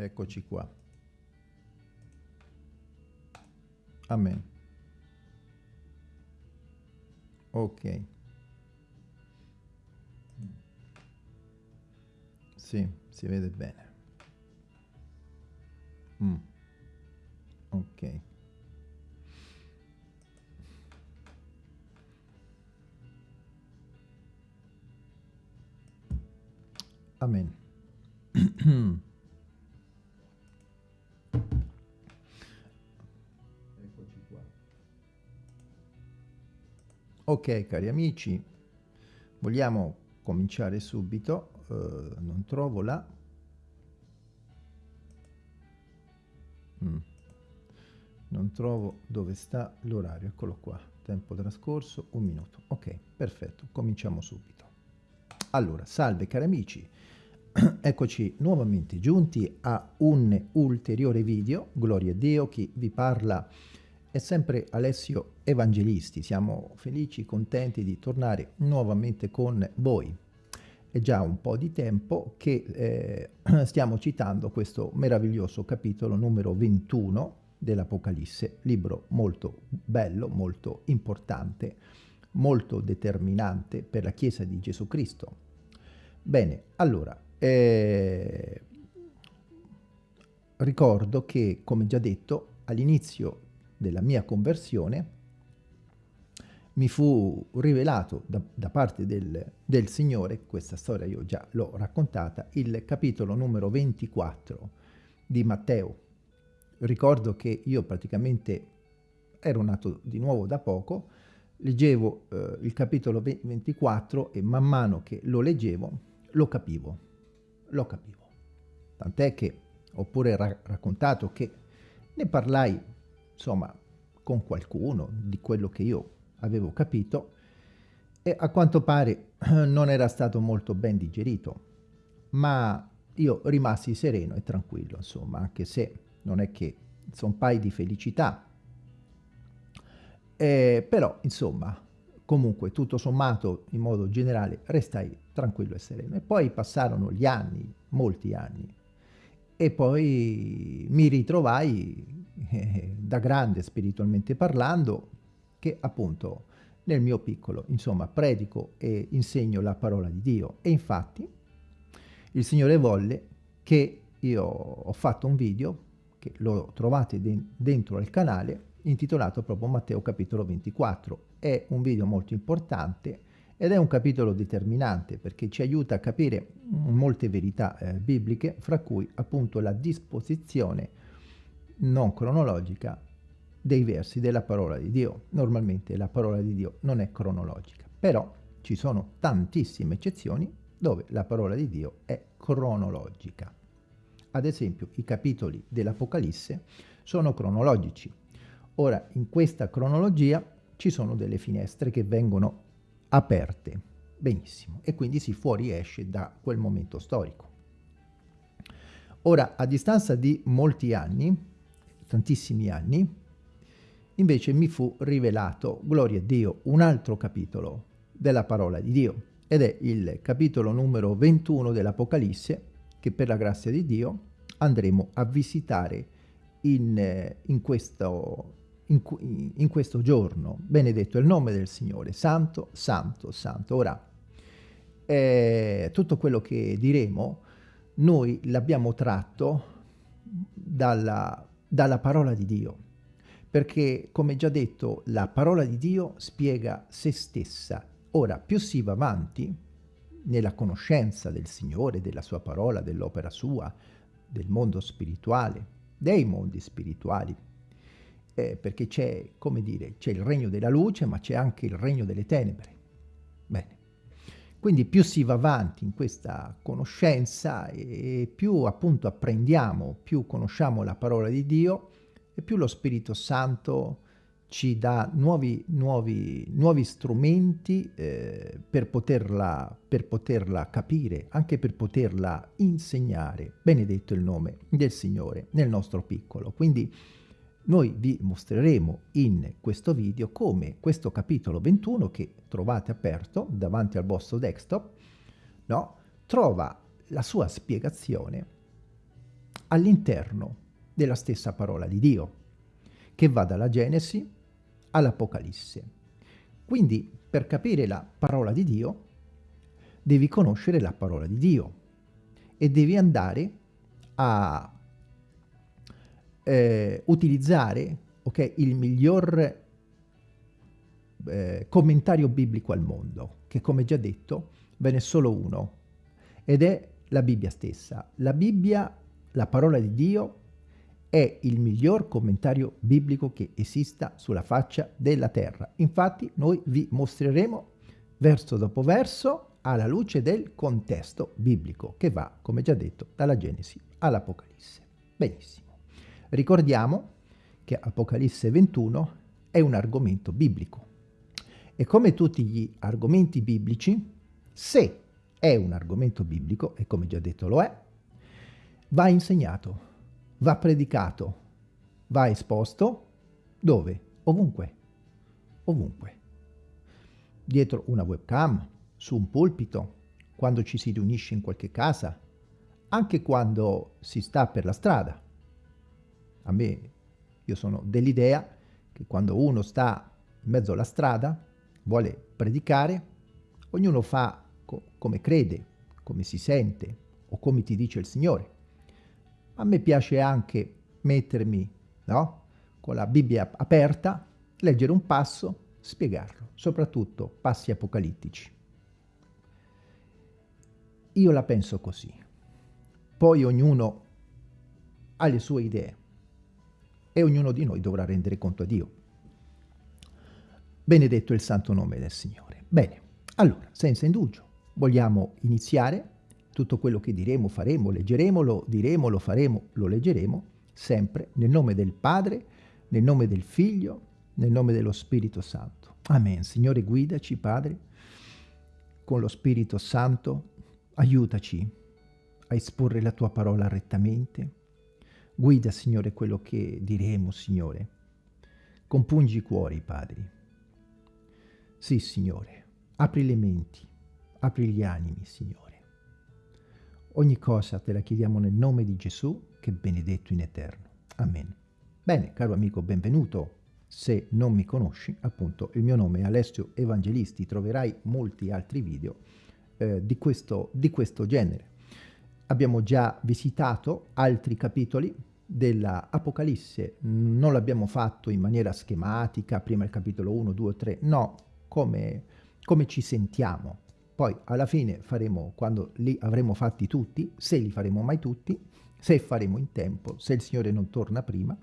Eccoci qua. Amen. Ok. Sì, si vede bene. Mm. Ok. Amen. Ok, cari amici, vogliamo cominciare subito. Uh, non trovo la... Mm. Non trovo dove sta l'orario. Eccolo qua. Tempo trascorso, un minuto. Ok, perfetto. Cominciamo subito. Allora, salve cari amici. Eccoci nuovamente giunti a un ulteriore video, gloria a Dio, chi vi parla è sempre Alessio Evangelisti, siamo felici, contenti di tornare nuovamente con voi. È già un po' di tempo che eh, stiamo citando questo meraviglioso capitolo numero 21 dell'Apocalisse, libro molto bello, molto importante, molto determinante per la Chiesa di Gesù Cristo. Bene, allora, eh, ricordo che, come già detto, all'inizio della mia conversione mi fu rivelato da, da parte del, del, Signore, questa storia io già l'ho raccontata, il capitolo numero 24 di Matteo. Ricordo che io praticamente ero nato di nuovo da poco, leggevo eh, il capitolo 24 e man mano che lo leggevo lo capivo lo capivo. Tant'è che ho pure ra raccontato che ne parlai, insomma, con qualcuno di quello che io avevo capito e a quanto pare non era stato molto ben digerito, ma io rimasi sereno e tranquillo, insomma, anche se non è che sono pai di felicità, eh, però, insomma, comunque tutto sommato in modo generale restai tranquillo e sereno. E poi passarono gli anni molti anni e poi mi ritrovai eh, da grande spiritualmente parlando che appunto nel mio piccolo insomma predico e insegno la parola di Dio. E infatti il Signore volle che io ho fatto un video che lo trovate de dentro al canale intitolato proprio Matteo capitolo 24 è un video molto importante ed è un capitolo determinante perché ci aiuta a capire molte verità eh, bibliche, fra cui appunto la disposizione non cronologica dei versi della parola di Dio. Normalmente la parola di Dio non è cronologica, però ci sono tantissime eccezioni dove la parola di Dio è cronologica. Ad esempio i capitoli dell'Apocalisse sono cronologici. Ora in questa cronologia ci sono delle finestre che vengono aperte. Benissimo. E quindi si fuoriesce da quel momento storico. Ora, a distanza di molti anni, tantissimi anni, invece mi fu rivelato, gloria a Dio, un altro capitolo della parola di Dio, ed è il capitolo numero 21 dell'Apocalisse, che per la grazia di Dio andremo a visitare in, eh, in questo in, in questo giorno. Benedetto è il nome del Signore, santo, santo, santo. Ora, eh, tutto quello che diremo, noi l'abbiamo tratto dalla, dalla parola di Dio, perché come già detto la parola di Dio spiega se stessa. Ora più si va avanti nella conoscenza del Signore, della sua parola, dell'opera sua, del mondo spirituale, dei mondi spirituali, eh, perché c'è, come dire, c'è il regno della luce, ma c'è anche il regno delle tenebre. Quindi più si va avanti in questa conoscenza e più appunto apprendiamo, più conosciamo la parola di Dio e più lo Spirito Santo ci dà nuovi, nuovi, nuovi strumenti eh, per, poterla, per poterla capire, anche per poterla insegnare. Benedetto il nome del Signore nel nostro piccolo. Quindi noi vi mostreremo in questo video come questo capitolo 21 che trovate aperto davanti al vostro desktop no, trova la sua spiegazione all'interno della stessa parola di Dio, che va dalla Genesi all'Apocalisse. Quindi, per capire la parola di Dio, devi conoscere la parola di Dio e devi andare a eh, utilizzare okay, il miglior eh, commentario biblico al mondo, che come già detto ve n'è solo uno, ed è la Bibbia stessa. La Bibbia, la parola di Dio, è il miglior commentario biblico che esista sulla faccia della terra. Infatti noi vi mostreremo verso dopo verso alla luce del contesto biblico che va, come già detto, dalla Genesi all'Apocalisse. Benissimo. Ricordiamo che Apocalisse 21 è un argomento biblico e come tutti gli argomenti biblici, se è un argomento biblico, e come già detto lo è, va insegnato, va predicato, va esposto, dove? Ovunque, ovunque. Dietro una webcam, su un pulpito, quando ci si riunisce in qualche casa, anche quando si sta per la strada. A me, io sono dell'idea che quando uno sta in mezzo alla strada, vuole predicare, ognuno fa co come crede, come si sente o come ti dice il Signore. A me piace anche mettermi no, con la Bibbia aperta, leggere un passo, spiegarlo, soprattutto passi apocalittici. Io la penso così. Poi ognuno ha le sue idee e ognuno di noi dovrà rendere conto a Dio. Benedetto il santo nome del Signore. Bene, allora, senza indugio, vogliamo iniziare tutto quello che diremo, faremo, leggeremo, lo diremo, lo faremo, lo leggeremo, sempre nel nome del Padre, nel nome del Figlio, nel nome dello Spirito Santo. Amen. Signore, guidaci, Padre, con lo Spirito Santo, aiutaci a esporre la Tua parola rettamente. Guida, Signore, quello che diremo, Signore. Compungi i cuori, Padri sì, Signore, apri le menti, apri gli animi, Signore. Ogni cosa te la chiediamo nel nome di Gesù, che è benedetto in eterno. Amen. Bene, caro amico, benvenuto. Se non mi conosci, appunto, il mio nome è Alessio Evangelisti. Troverai molti altri video eh, di, questo, di questo genere. Abbiamo già visitato altri capitoli della Apocalisse, non l'abbiamo fatto in maniera schematica, prima il capitolo 1, 2, 3, no, come, come ci sentiamo. Poi alla fine faremo, quando li avremo fatti tutti, se li faremo mai tutti, se faremo in tempo, se il Signore non torna prima,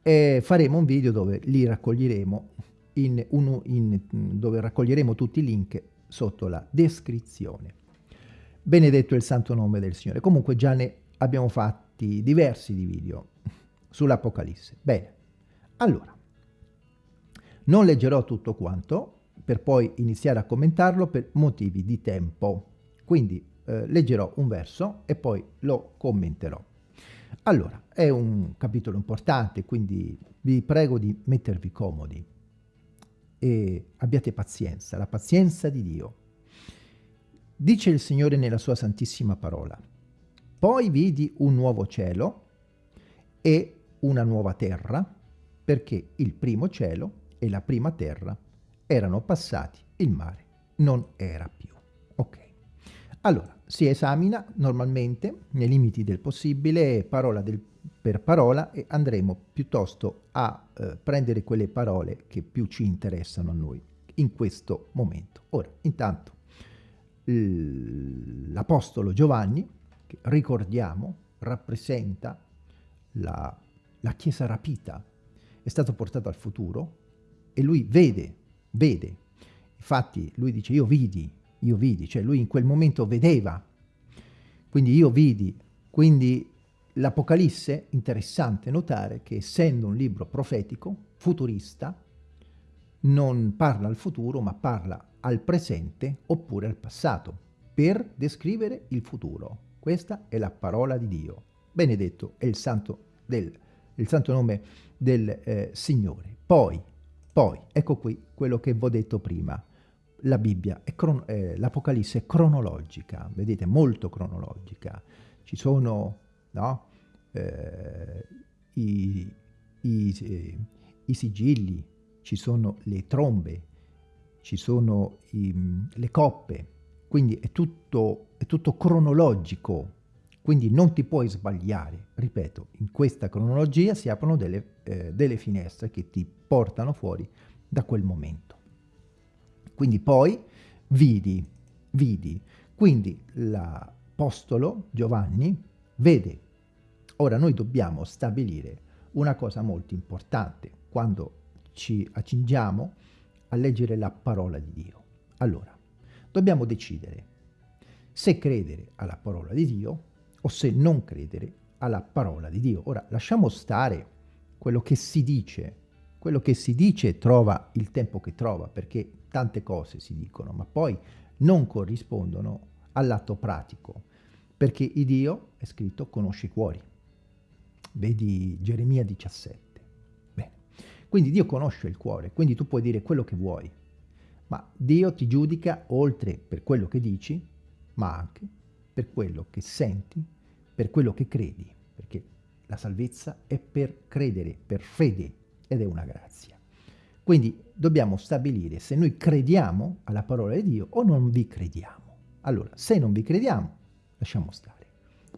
e faremo un video dove li raccoglieremo, in uno, in, dove raccoglieremo tutti i link sotto la descrizione. Benedetto il santo nome del Signore. Comunque già ne abbiamo fatti diversi di video sull'Apocalisse. Bene, allora, non leggerò tutto quanto, per poi iniziare a commentarlo per motivi di tempo. Quindi eh, leggerò un verso e poi lo commenterò. Allora, è un capitolo importante, quindi vi prego di mettervi comodi e abbiate pazienza, la pazienza di Dio. Dice il Signore nella sua santissima parola, poi vidi un nuovo cielo e una nuova terra, perché il primo cielo e la prima terra erano passati, il mare non era più. Ok. Allora, si esamina normalmente, nei limiti del possibile, parola del, per parola e andremo piuttosto a eh, prendere quelle parole che più ci interessano a noi in questo momento. Ora, intanto, l'Apostolo Giovanni, che ricordiamo, rappresenta la, la Chiesa rapita, è stato portato al futuro e lui vede vede. Infatti lui dice io vidi, io vidi, cioè lui in quel momento vedeva. Quindi io vidi, quindi l'Apocalisse, interessante notare che essendo un libro profetico, futurista, non parla al futuro ma parla al presente oppure al passato per descrivere il futuro. Questa è la parola di Dio. Benedetto è il santo, del, il santo nome del eh, Signore. Poi poi, ecco qui quello che vi ho detto prima. La Bibbia, eh, l'Apocalisse è cronologica, vedete, molto cronologica. Ci sono no, eh, i, i, eh, i, sigilli, ci sono le trombe, ci sono i, le coppe, quindi è tutto, è tutto cronologico, quindi non ti puoi sbagliare. Ripeto, in questa cronologia si aprono delle, eh, delle finestre che ti portano fuori da quel momento. Quindi poi vidi, vidi. Quindi l'Apostolo Giovanni vede. Ora noi dobbiamo stabilire una cosa molto importante quando ci accingiamo a leggere la parola di Dio. Allora, dobbiamo decidere se credere alla parola di Dio o se non credere alla parola di Dio. Ora, lasciamo stare quello che si dice quello che si dice trova il tempo che trova, perché tante cose si dicono, ma poi non corrispondono all'atto pratico, perché il Dio, è scritto, conosce i cuori. Vedi Geremia 17. Bene. Quindi Dio conosce il cuore, quindi tu puoi dire quello che vuoi, ma Dio ti giudica oltre per quello che dici, ma anche per quello che senti, per quello che credi, perché la salvezza è per credere, per fede, ed è una grazia. Quindi dobbiamo stabilire se noi crediamo alla parola di Dio o non vi crediamo. Allora, se non vi crediamo, lasciamo stare.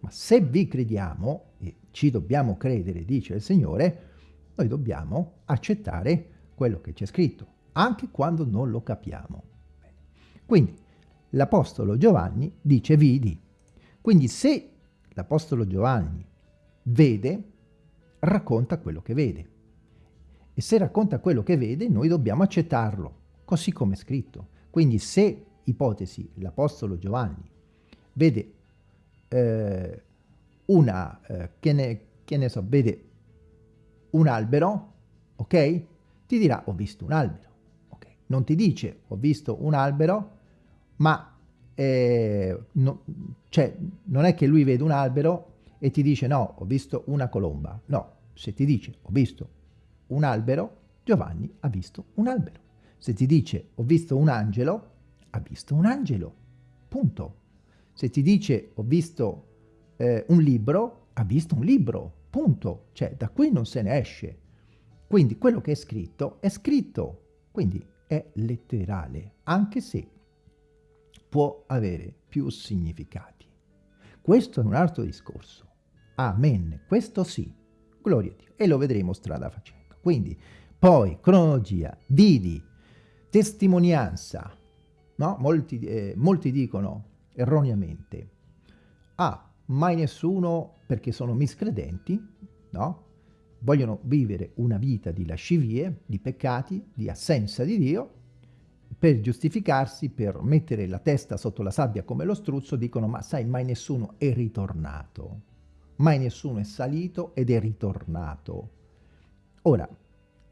Ma se vi crediamo, e ci dobbiamo credere, dice il Signore, noi dobbiamo accettare quello che c'è scritto, anche quando non lo capiamo. Quindi, l'Apostolo Giovanni dice vidi. Quindi se l'Apostolo Giovanni vede, racconta quello che vede e se racconta quello che vede noi dobbiamo accettarlo, così come è scritto. Quindi se, ipotesi, l'Apostolo Giovanni vede eh, una, eh, che, ne, che ne so, vede un albero, ok? Ti dirà ho visto un albero, ok? Non ti dice ho visto un albero, ma eh, no, cioè, non è che lui vede un albero e ti dice no, ho visto una colomba. No, se ti dice ho visto un albero, Giovanni ha visto un albero. Se ti dice ho visto un angelo, ha visto un angelo. Punto. Se ti dice ho visto eh, un libro, ha visto un libro. Punto. Cioè, da qui non se ne esce. Quindi quello che è scritto è scritto. Quindi è letterale, anche se può avere più significati. Questo è un altro discorso. Amen. Questo sì. Gloria a Dio. E lo vedremo strada facendo. Quindi, poi, cronologia, vidi, testimonianza, no? molti, eh, molti dicono erroneamente, ah, mai nessuno perché sono miscredenti, no? vogliono vivere una vita di lascivie, di peccati, di assenza di Dio, per giustificarsi, per mettere la testa sotto la sabbia come lo struzzo, dicono ma sai mai nessuno è ritornato, mai nessuno è salito ed è ritornato. Ora,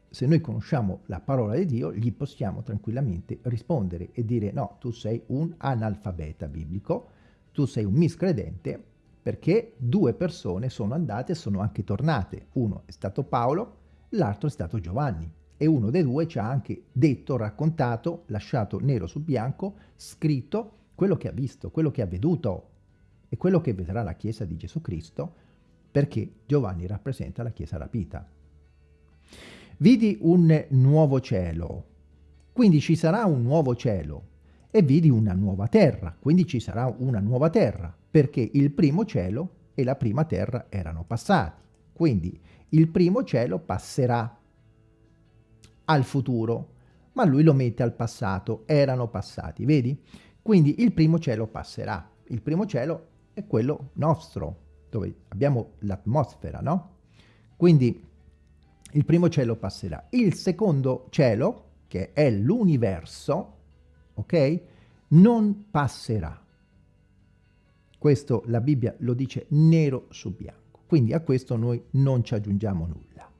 se noi conosciamo la parola di Dio, gli possiamo tranquillamente rispondere e dire no, tu sei un analfabeta biblico, tu sei un miscredente, perché due persone sono andate e sono anche tornate. Uno è stato Paolo, l'altro è stato Giovanni. E uno dei due ci ha anche detto, raccontato, lasciato nero su bianco, scritto quello che ha visto, quello che ha veduto e quello che vedrà la Chiesa di Gesù Cristo, perché Giovanni rappresenta la Chiesa rapita. Vidi un nuovo cielo, quindi ci sarà un nuovo cielo, e vidi una nuova terra, quindi ci sarà una nuova terra, perché il primo cielo e la prima terra erano passati. Quindi il primo cielo passerà al futuro, ma lui lo mette al passato, erano passati, vedi? Quindi il primo cielo passerà. Il primo cielo è quello nostro, dove abbiamo l'atmosfera, no? Quindi il primo cielo passerà. Il secondo cielo, che è l'universo, ok, non passerà. Questo la Bibbia lo dice nero su bianco. Quindi a questo noi non ci aggiungiamo nulla.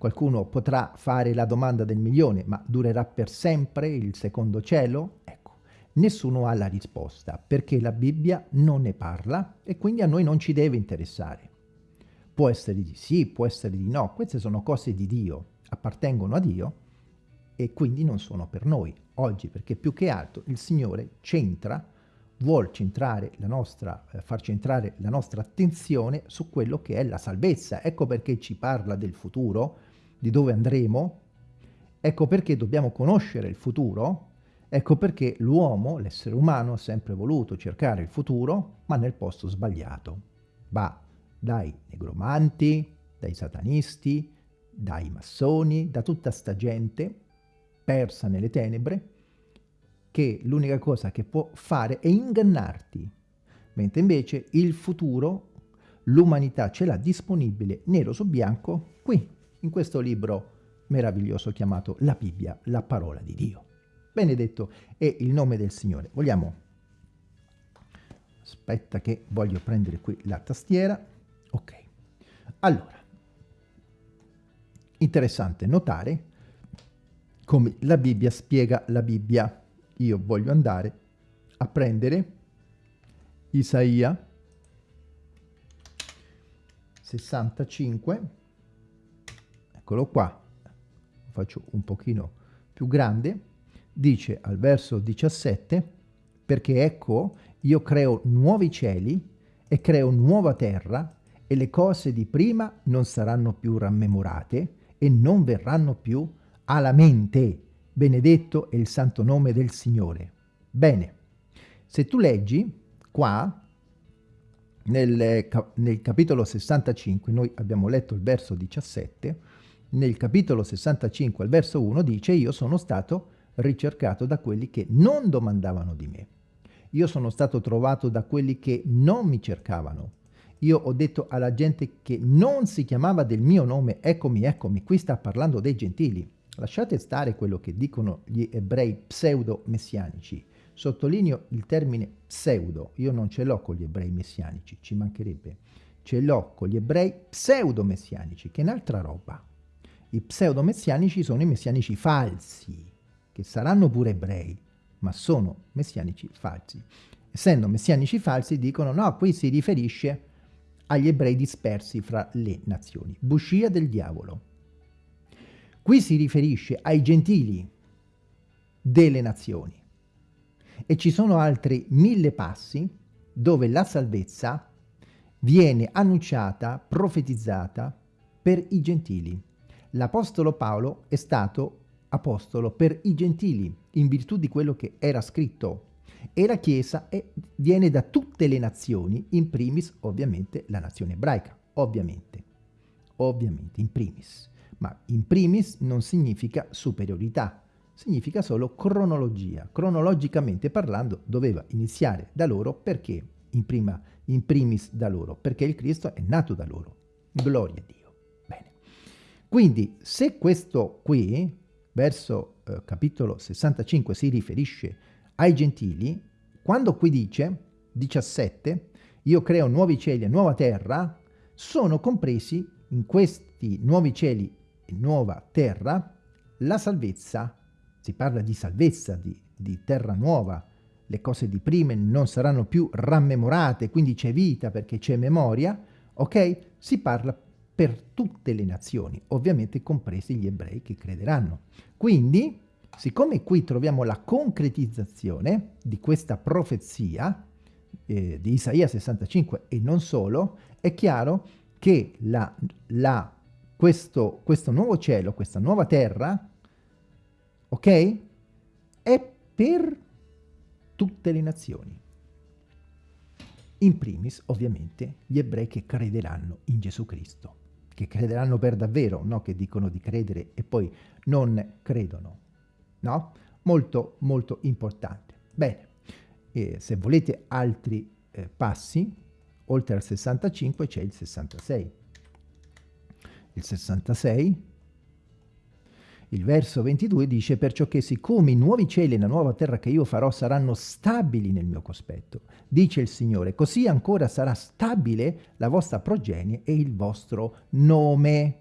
Qualcuno potrà fare la domanda del milione, ma durerà per sempre il secondo cielo? Ecco, nessuno ha la risposta, perché la Bibbia non ne parla e quindi a noi non ci deve interessare. Può essere di sì, può essere di no, queste sono cose di Dio, appartengono a Dio e quindi non sono per noi oggi, perché più che altro il Signore centra vuol centrare la nostra, eh, far centrare la nostra attenzione su quello che è la salvezza. Ecco perché ci parla del futuro, di dove andremo, ecco perché dobbiamo conoscere il futuro, ecco perché l'uomo, l'essere umano, ha sempre voluto cercare il futuro, ma nel posto sbagliato. Va dai negromanti, dai satanisti, dai massoni, da tutta sta gente persa nelle tenebre, che l'unica cosa che può fare è ingannarti, mentre invece il futuro l'umanità ce l'ha disponibile nero su bianco qui, in questo libro meraviglioso chiamato la Bibbia, la parola di Dio. Benedetto è il nome del Signore. Vogliamo... Aspetta che voglio prendere qui la tastiera. Ok. Allora, interessante notare come la Bibbia spiega la Bibbia io voglio andare a prendere Isaia 65, eccolo qua, faccio un pochino più grande, dice al verso 17, perché ecco io creo nuovi cieli e creo nuova terra e le cose di prima non saranno più rammemorate e non verranno più alla mente benedetto è il santo nome del Signore. Bene, se tu leggi qua, nel, nel, capitolo 65, noi abbiamo letto il verso 17, nel capitolo 65 al verso 1 dice io sono stato ricercato da quelli che non domandavano di me. Io sono stato trovato da quelli che non mi cercavano. Io ho detto alla gente che non si chiamava del mio nome, eccomi, eccomi, qui sta parlando dei gentili. Lasciate stare quello che dicono gli ebrei pseudo-messianici. Sottolineo il termine pseudo. Io non ce l'ho con gli ebrei messianici, ci mancherebbe. Ce l'ho con gli ebrei pseudo-messianici, che è un'altra roba. I pseudo-messianici sono i messianici falsi, che saranno pure ebrei, ma sono messianici falsi. Essendo messianici falsi dicono no, qui si riferisce agli ebrei dispersi fra le nazioni. Buscia del diavolo. Qui si riferisce ai gentili delle nazioni. E ci sono altri mille passi dove la salvezza viene annunciata, profetizzata per i gentili. L'Apostolo Paolo è stato apostolo per i gentili, in virtù di quello che era scritto. E la Chiesa è, viene da tutte le nazioni, in primis ovviamente la nazione ebraica, ovviamente, ovviamente, in primis ma in primis non significa superiorità, significa solo cronologia. Cronologicamente parlando doveva iniziare da loro perché in, prima, in primis da loro, perché il Cristo è nato da loro. Gloria a Dio. Quindi se questo qui, verso eh, capitolo 65, si riferisce ai gentili, quando qui dice, 17, io creo nuovi cieli e nuova terra, sono compresi in questi nuovi cieli nuova terra, la salvezza, si parla di salvezza, di, di terra nuova, le cose di prima non saranno più rammemorate, quindi c'è vita perché c'è memoria, ok? Si parla per tutte le nazioni, ovviamente compresi gli ebrei che crederanno. Quindi, siccome qui troviamo la concretizzazione di questa profezia eh, di Isaia 65 e non solo, è chiaro che la, la questo, questo nuovo cielo, questa nuova terra, ok? È per tutte le nazioni. In primis, ovviamente, gli ebrei che crederanno in Gesù Cristo, che crederanno per davvero, no? Che dicono di credere e poi non credono, no? Molto, molto importante. Bene, eh, se volete altri eh, passi, oltre al 65 c'è il 66 il 66, il verso 22 dice perciò che siccome i nuovi cieli e la nuova terra che io farò saranno stabili nel mio cospetto, dice il Signore, così ancora sarà stabile la vostra progenie e il vostro nome.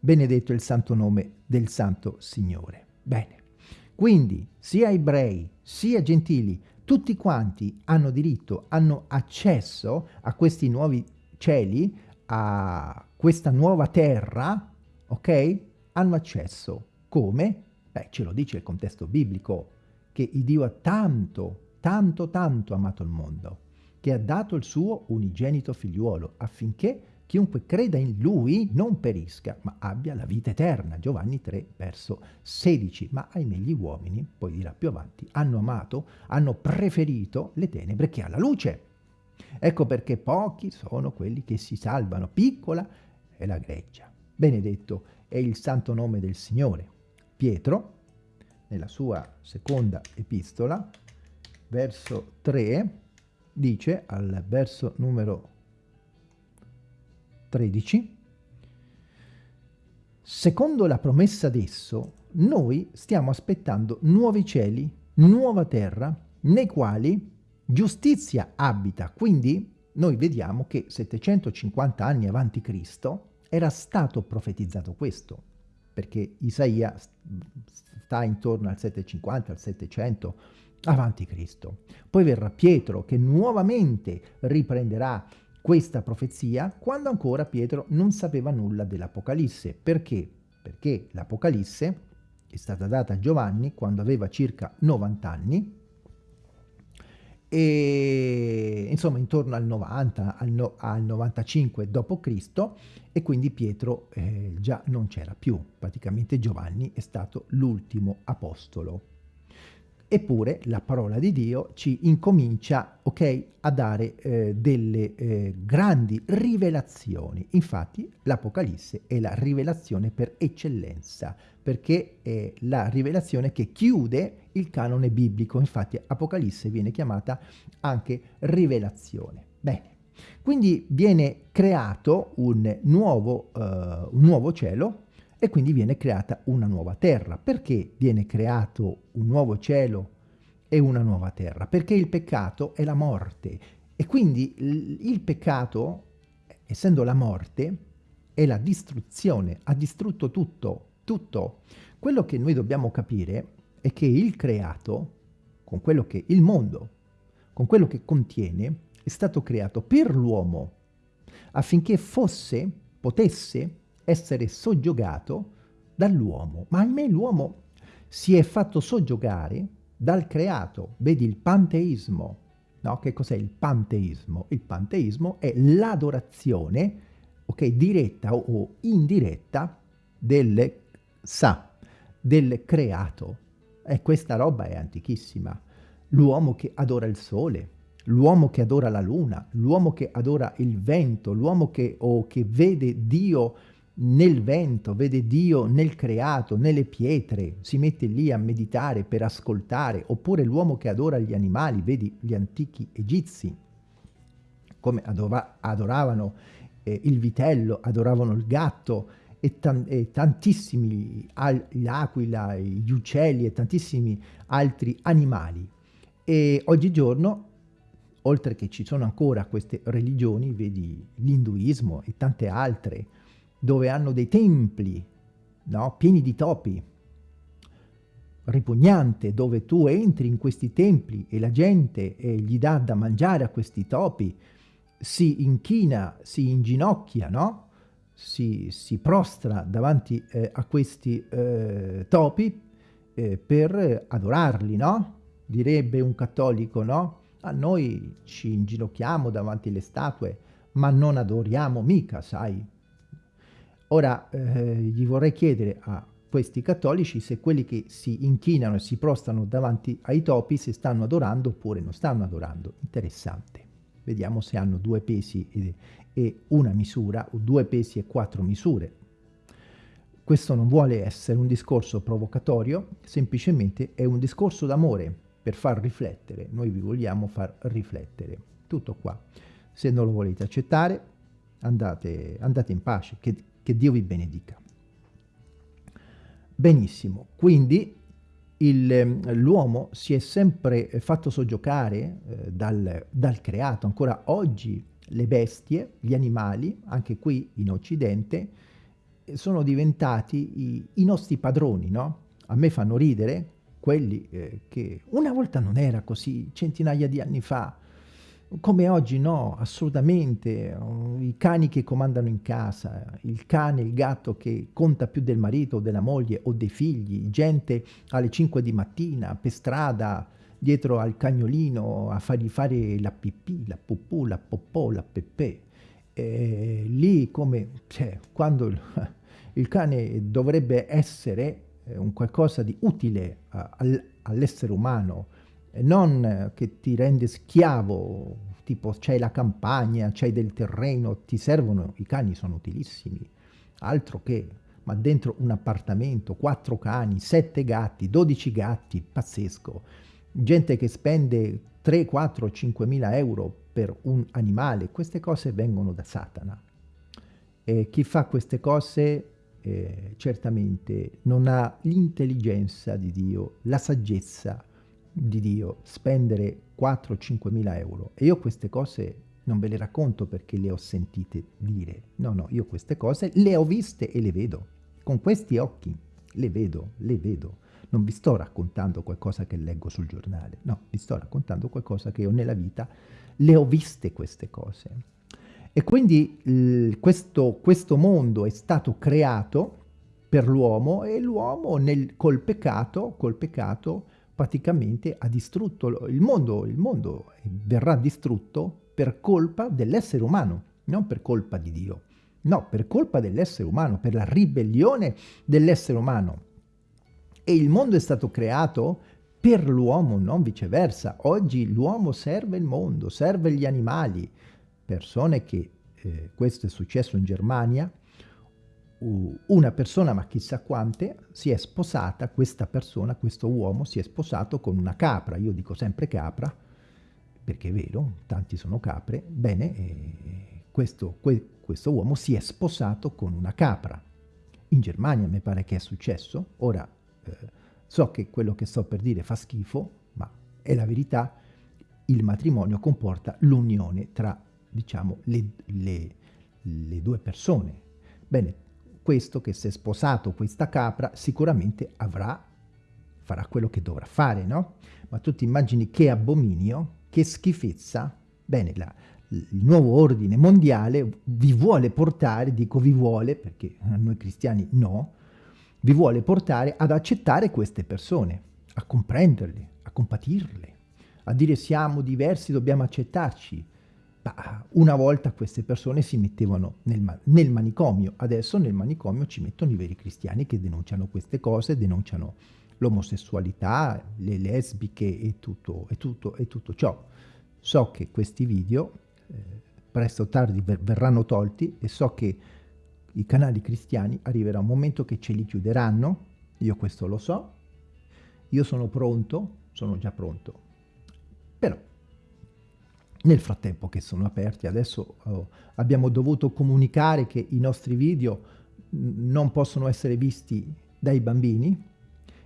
Benedetto il santo nome del santo Signore. Bene, quindi sia ebrei sia gentili, tutti quanti hanno diritto, hanno accesso a questi nuovi cieli, a questa nuova terra, ok, hanno accesso. Come? Beh, ce lo dice il contesto biblico, che Dio ha tanto, tanto tanto amato il mondo, che ha dato il suo unigenito figliuolo, affinché chiunque creda in lui non perisca, ma abbia la vita eterna. Giovanni 3, verso 16. Ma ahimè gli uomini, poi dirà più avanti, hanno amato, hanno preferito le tenebre che alla luce. Ecco perché pochi sono quelli che si salvano, piccola è la greggia. Benedetto è il santo nome del Signore. Pietro, nella sua seconda epistola, verso 3, dice al verso numero 13, secondo la promessa d'esso, noi stiamo aspettando nuovi cieli, nuova terra, nei quali giustizia abita. Quindi noi vediamo che 750 anni avanti Cristo era stato profetizzato questo, perché Isaia sta intorno al 750, al 700 avanti Cristo. Poi verrà Pietro che nuovamente riprenderà questa profezia quando ancora Pietro non sapeva nulla dell'Apocalisse. Perché? Perché l'Apocalisse è stata data a Giovanni quando aveva circa 90 anni e insomma intorno al 90, al, no, al 95 d.C. e quindi Pietro eh, già non c'era più, praticamente Giovanni è stato l'ultimo apostolo. Eppure la parola di Dio ci incomincia okay, a dare eh, delle eh, grandi rivelazioni. Infatti l'Apocalisse è la rivelazione per eccellenza, perché è la rivelazione che chiude il canone biblico. Infatti Apocalisse viene chiamata anche rivelazione. Bene, quindi viene creato un nuovo, uh, un nuovo cielo, e quindi viene creata una nuova terra. Perché viene creato un nuovo cielo e una nuova terra? Perché il peccato è la morte e quindi il peccato, essendo la morte, è la distruzione, ha distrutto tutto, tutto. Quello che noi dobbiamo capire è che il creato, con quello che il mondo, con quello che contiene, è stato creato per l'uomo affinché fosse, potesse essere soggiogato dall'uomo. Ma ahimè l'uomo si è fatto soggiogare dal creato. Vedi il panteismo. No? Che cos'è il panteismo? Il panteismo è l'adorazione, ok, diretta o indiretta del sa, del creato. E questa roba è antichissima. L'uomo che adora il sole, l'uomo che adora la luna, l'uomo che adora il vento, l'uomo che, o che vede Dio nel vento, vede Dio nel creato, nelle pietre, si mette lì a meditare per ascoltare, oppure l'uomo che adora gli animali, vedi gli antichi egizi, come adoravano eh, il vitello, adoravano il gatto e, e tantissimi, l'aquila, gli uccelli e tantissimi altri animali. E oggigiorno oltre che ci sono ancora queste religioni, vedi l'induismo e tante altre, dove hanno dei templi no? pieni di topi, ripugnante, dove tu entri in questi templi e la gente eh, gli dà da mangiare a questi topi, si inchina, si inginocchia, no? si, si prostra davanti eh, a questi eh, topi eh, per adorarli, no? Direbbe un cattolico, no? A noi ci inginocchiamo davanti alle statue, ma non adoriamo mica, sai? Ora eh, gli vorrei chiedere a questi cattolici se quelli che si inchinano e si prostano davanti ai topi se stanno adorando oppure non stanno adorando. Interessante. Vediamo se hanno due pesi e, e una misura o due pesi e quattro misure. Questo non vuole essere un discorso provocatorio, semplicemente è un discorso d'amore per far riflettere. Noi vi vogliamo far riflettere. Tutto qua. Se non lo volete accettare, andate, andate in pace. Che, che Dio vi benedica. Benissimo, quindi ehm, l'uomo si è sempre fatto soggiocare eh, dal, dal, creato, ancora oggi le bestie, gli animali, anche qui in Occidente, sono diventati i, i nostri padroni, no? A me fanno ridere quelli eh, che una volta non era così, centinaia di anni fa, come oggi no, assolutamente, i cani che comandano in casa, il cane, il gatto che conta più del marito, della moglie o dei figli, gente alle 5 di mattina per strada dietro al cagnolino a fargli fare la pipì, la pupù, la popò, la pepe. E lì come, cioè, quando il, cane dovrebbe essere eh, un qualcosa di utile all'essere umano, non che ti rende schiavo, tipo c'hai la campagna, c'hai del terreno, ti servono, i cani sono utilissimi, altro che, ma dentro un appartamento, quattro cani, sette gatti, dodici gatti, pazzesco, gente che spende 3, 4, 5 mila euro per un animale, queste cose vengono da Satana. E chi fa queste cose eh, certamente non ha l'intelligenza di Dio, la saggezza di Dio, spendere 4-5 mila euro. E io queste cose non ve le racconto perché le ho sentite dire. No, no, io queste cose le ho viste e le vedo. Con questi occhi le vedo, le vedo. Non vi sto raccontando qualcosa che leggo sul giornale, no, vi sto raccontando qualcosa che io nella vita le ho viste queste cose. E quindi questo, questo mondo è stato creato per l'uomo e l'uomo col peccato, col peccato praticamente ha distrutto il mondo, il mondo verrà distrutto per colpa dell'essere umano, non per colpa di Dio, no, per colpa dell'essere umano, per la ribellione dell'essere umano. E il mondo è stato creato per l'uomo, non viceversa. Oggi l'uomo serve il mondo, serve gli animali. Persone che, eh, questo è successo in Germania, una persona, ma chissà quante, si è sposata, questa persona, questo uomo, si è sposato con una capra. Io dico sempre capra, perché è vero, tanti sono capre. Bene, eh, questo, que, questo uomo si è sposato con una capra. In Germania mi pare che è successo. Ora, eh, so che quello che sto per dire fa schifo, ma è la verità. Il matrimonio comporta l'unione tra, diciamo, le, le, le due persone. Bene, questo che si è sposato questa capra sicuramente avrà, farà quello che dovrà fare, no? Ma tu ti immagini che abominio, che schifezza, bene, la, il nuovo ordine mondiale vi vuole portare, dico vi vuole, perché a noi cristiani no, vi vuole portare ad accettare queste persone, a comprenderle, a compatirle, a dire siamo diversi, dobbiamo accettarci, una volta queste persone si mettevano nel, nel, manicomio, adesso nel manicomio ci mettono i veri cristiani che denunciano queste cose, denunciano l'omosessualità, le lesbiche e tutto, e, tutto, e tutto ciò. So che questi video eh, presto o tardi ver verranno tolti e so che i canali cristiani arriverà un momento che ce li chiuderanno, io questo lo so, io sono pronto, sono già pronto, però nel frattempo che sono aperti, adesso oh, abbiamo dovuto comunicare che i nostri video non possono essere visti dai bambini,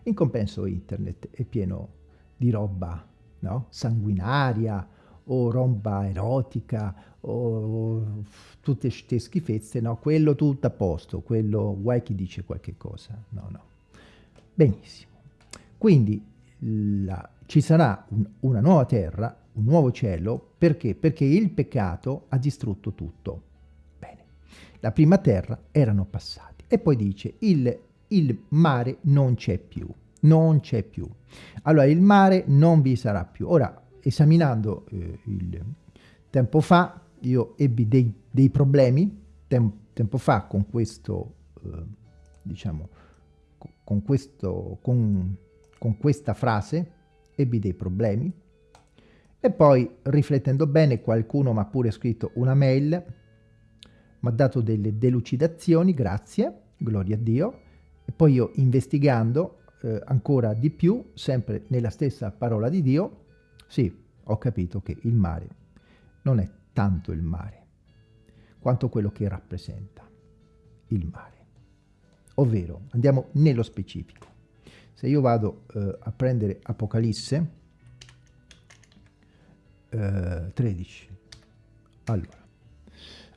in compenso internet è pieno di roba no? sanguinaria o roba erotica o tutte queste schifezze, no? quello tutto a posto, quello guai chi dice qualche cosa, no, no. Benissimo. Quindi la, ci sarà un, una nuova terra un nuovo cielo, perché? Perché il peccato ha distrutto tutto. Bene, la prima terra erano passati. E poi dice, il, il mare non c'è più, non c'è più. Allora, il mare non vi sarà più. Ora, esaminando eh, il tempo fa, io ebbi dei, dei problemi, tem tempo fa, con questo, eh, diciamo, con, questo, con, con questa frase, ebbi dei problemi, e poi, riflettendo bene, qualcuno mi ha pure scritto una mail, mi ha dato delle delucidazioni, grazie, gloria a Dio, e poi io investigando eh, ancora di più, sempre nella stessa parola di Dio, sì, ho capito che il mare non è tanto il mare, quanto quello che rappresenta il mare. Ovvero, andiamo nello specifico. Se io vado eh, a prendere Apocalisse, 13. Eh, allora,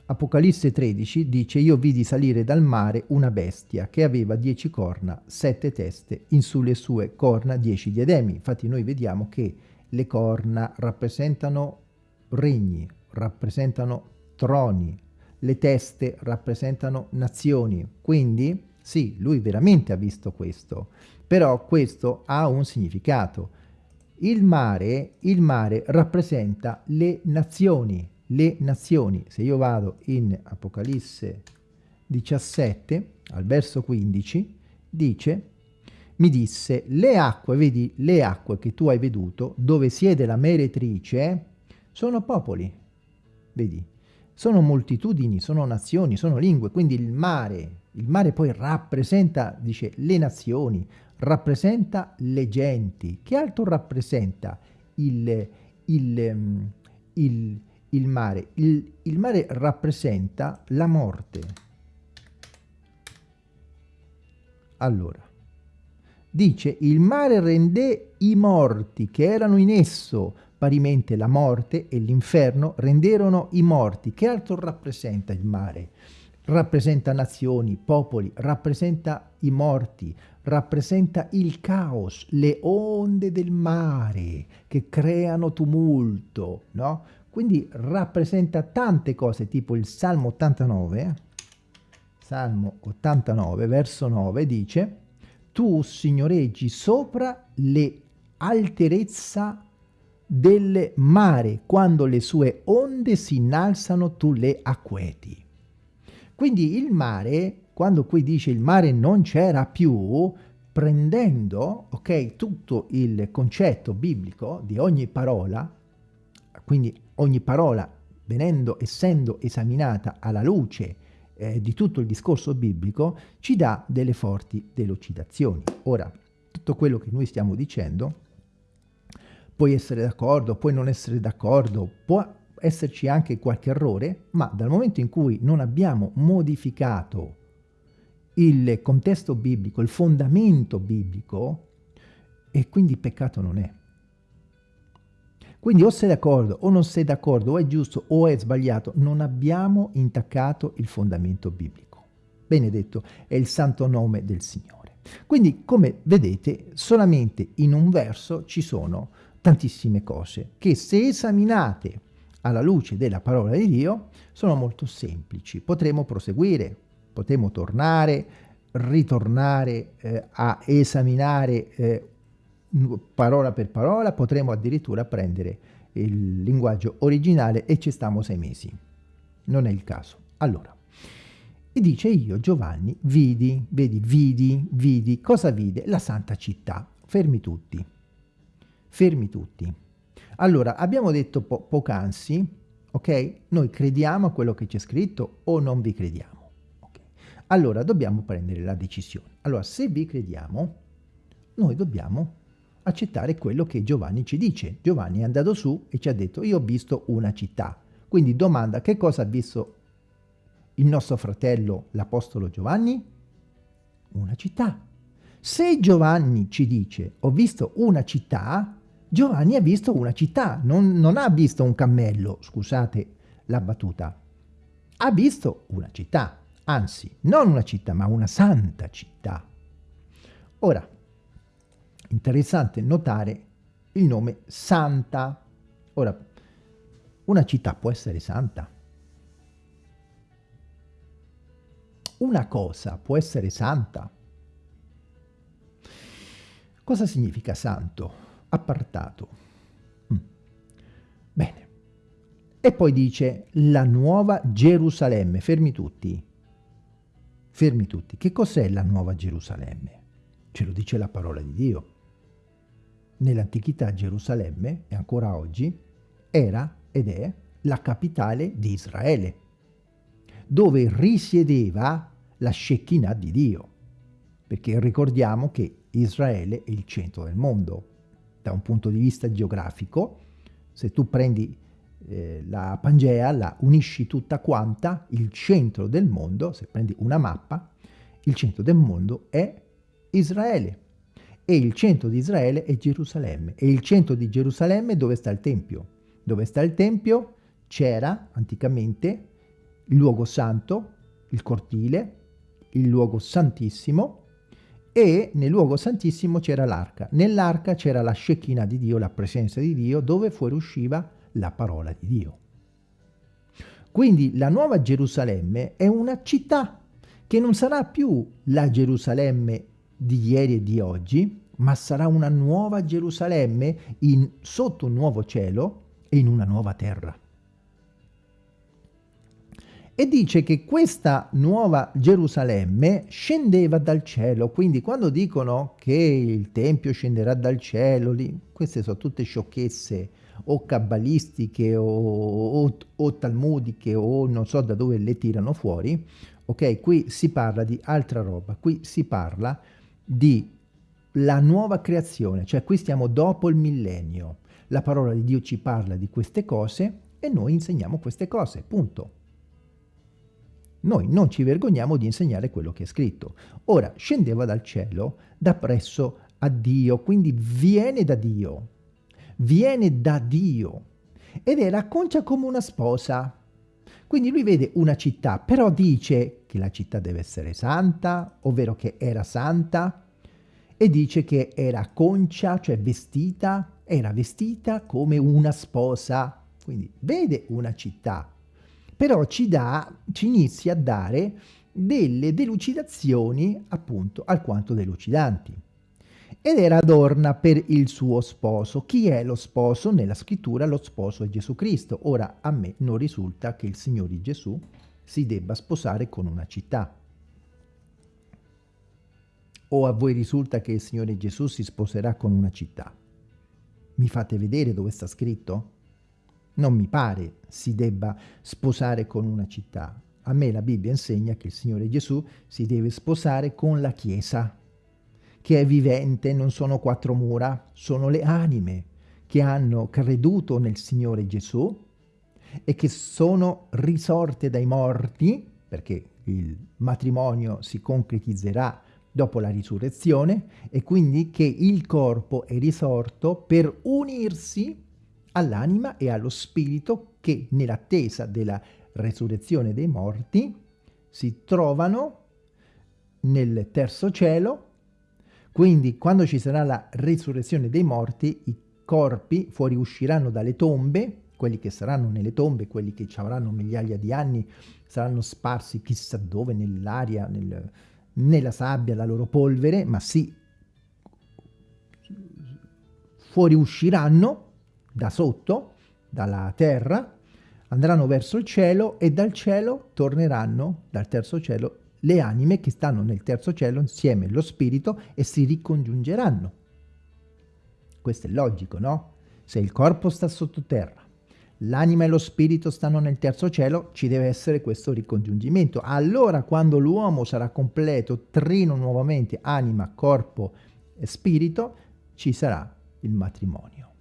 Apocalisse 13 dice io vidi salire dal mare una bestia che aveva dieci corna, sette teste, in sulle sue corna dieci diademi. Infatti noi vediamo che le corna rappresentano regni, rappresentano troni, le teste rappresentano nazioni. Quindi sì, lui veramente ha visto questo, però questo ha un significato il mare, il mare rappresenta le nazioni, le nazioni. Se io vado in Apocalisse 17, al verso 15, dice, mi disse, le acque, vedi, le acque che tu hai veduto, dove siede la meretrice, sono popoli, vedi, sono moltitudini, sono nazioni, sono lingue, quindi il mare, il mare poi rappresenta, dice, le nazioni, rappresenta le genti. Che altro rappresenta il, il, mm, il, il mare? Il, mare rappresenta la morte. Allora, dice, il mare rendè i morti che erano in esso, parimente la morte e l'inferno renderono i morti. Che altro rappresenta il mare? Rappresenta nazioni, popoli, rappresenta i morti, rappresenta il caos, le onde del mare che creano tumulto, no? Quindi rappresenta tante cose, tipo il Salmo 89, eh? Salmo 89, verso 9, dice Tu signoreggi sopra le alterezza del mare, quando le sue onde si innalzano tu le acqueti. Quindi il mare quando qui dice il mare non c'era più, prendendo ok, tutto il concetto biblico di ogni parola, quindi ogni parola venendo, essendo esaminata alla luce eh, di tutto il discorso biblico, ci dà delle forti delucidazioni. Ora, tutto quello che noi stiamo dicendo, puoi essere d'accordo, puoi non essere d'accordo, può esserci anche qualche errore, ma dal momento in cui non abbiamo modificato il contesto biblico, il fondamento biblico, e quindi peccato non è. Quindi o sei d'accordo o non sei d'accordo, o è giusto o è sbagliato, non abbiamo intaccato il fondamento biblico. Benedetto è il santo nome del Signore. Quindi, come vedete, solamente in un verso ci sono tantissime cose che se esaminate alla luce della parola di Dio sono molto semplici. Potremo proseguire, potremo tornare, ritornare eh, a esaminare eh, parola per parola, potremo addirittura prendere il linguaggio originale e ci stiamo sei mesi. Non è il caso. Allora, e dice io, Giovanni, vidi, vedi, vidi, vidi, cosa vide? La santa città. Fermi tutti. Fermi tutti. Allora, abbiamo detto po poc'anzi, ok? Noi crediamo a quello che c'è scritto o non vi crediamo? allora dobbiamo prendere la decisione. Allora, se vi crediamo, noi dobbiamo accettare quello che Giovanni ci dice. Giovanni è andato su e ci ha detto, io ho visto una città. Quindi domanda, che cosa ha visto il nostro fratello, l'Apostolo Giovanni? Una città. Se Giovanni ci dice, ho visto una città, Giovanni ha visto una città, non, non ha visto un cammello, scusate la battuta, ha visto una città anzi, non una città, ma una santa città. Ora, interessante notare il nome Santa. Ora, una città può essere santa? Una cosa può essere santa? Cosa significa santo? Appartato. Mm. Bene. E poi dice la nuova Gerusalemme. Fermi tutti. Fermi tutti, che cos'è la Nuova Gerusalemme? Ce lo dice la parola di Dio. Nell'antichità Gerusalemme, e ancora oggi, era ed è la capitale di Israele, dove risiedeva la Shekinah di Dio. Perché ricordiamo che Israele è il centro del mondo. Da un punto di vista geografico, se tu prendi eh, la Pangea la unisci tutta quanta, il centro del mondo, se prendi una mappa, il centro del mondo è Israele. E il centro di Israele è Gerusalemme. E il centro di Gerusalemme dove sta il Tempio? Dove sta il Tempio? C'era anticamente il luogo santo, il cortile, il luogo santissimo e nel luogo santissimo c'era l'arca. Nell'arca c'era la Shekinah di Dio, la presenza di Dio, dove fuoriusciva la parola di Dio. Quindi la nuova Gerusalemme è una città che non sarà più la Gerusalemme di ieri e di oggi, ma sarà una nuova Gerusalemme in, sotto un nuovo cielo e in una nuova terra. E dice che questa nuova Gerusalemme scendeva dal cielo, quindi quando dicono che il Tempio scenderà dal cielo, lì, queste sono tutte sciocchezze o cabalistiche o, o, o talmudiche o non so da dove le tirano fuori, ok? Qui si parla di altra roba, qui si parla di la nuova creazione, cioè qui stiamo dopo il millennio. La parola di Dio ci parla di queste cose e noi insegniamo queste cose, punto. Noi non ci vergogniamo di insegnare quello che è scritto. Ora, scendeva dal cielo, da presso a Dio, quindi viene da Dio, viene da Dio ed era concia come una sposa. Quindi lui vede una città, però dice che la città deve essere santa, ovvero che era santa, e dice che era concia, cioè vestita, era vestita come una sposa. Quindi vede una città, però ci, dà, ci inizia a dare delle delucidazioni appunto alquanto delucidanti ed era adorna per il suo sposo. Chi è lo sposo? Nella scrittura lo sposo è Gesù Cristo. Ora a me non risulta che il Signore Gesù si debba sposare con una città. O a voi risulta che il Signore Gesù si sposerà con una città? Mi fate vedere dove sta scritto? Non mi pare si debba sposare con una città. A me la Bibbia insegna che il Signore Gesù si deve sposare con la Chiesa che è vivente, non sono quattro mura, sono le anime che hanno creduto nel Signore Gesù e che sono risorte dai morti, perché il matrimonio si concretizzerà dopo la risurrezione, e quindi che il corpo è risorto per unirsi all'anima e allo spirito che nell'attesa della resurrezione dei morti si trovano nel terzo cielo. Quindi quando ci sarà la risurrezione dei morti, i corpi fuoriusciranno dalle tombe, quelli che saranno nelle tombe, quelli che ci avranno migliaia di anni, saranno sparsi chissà dove, nell'aria, nel, nella sabbia, la loro polvere, ma sì, fuoriusciranno da sotto, dalla terra, andranno verso il cielo e dal cielo torneranno, dal terzo cielo, le anime che stanno nel terzo cielo insieme allo spirito e si ricongiungeranno. Questo è logico, no? Se il corpo sta sottoterra, l'anima e lo spirito stanno nel terzo cielo, ci deve essere questo ricongiungimento. Allora quando l'uomo sarà completo, trino nuovamente anima, corpo e spirito, ci sarà il matrimonio.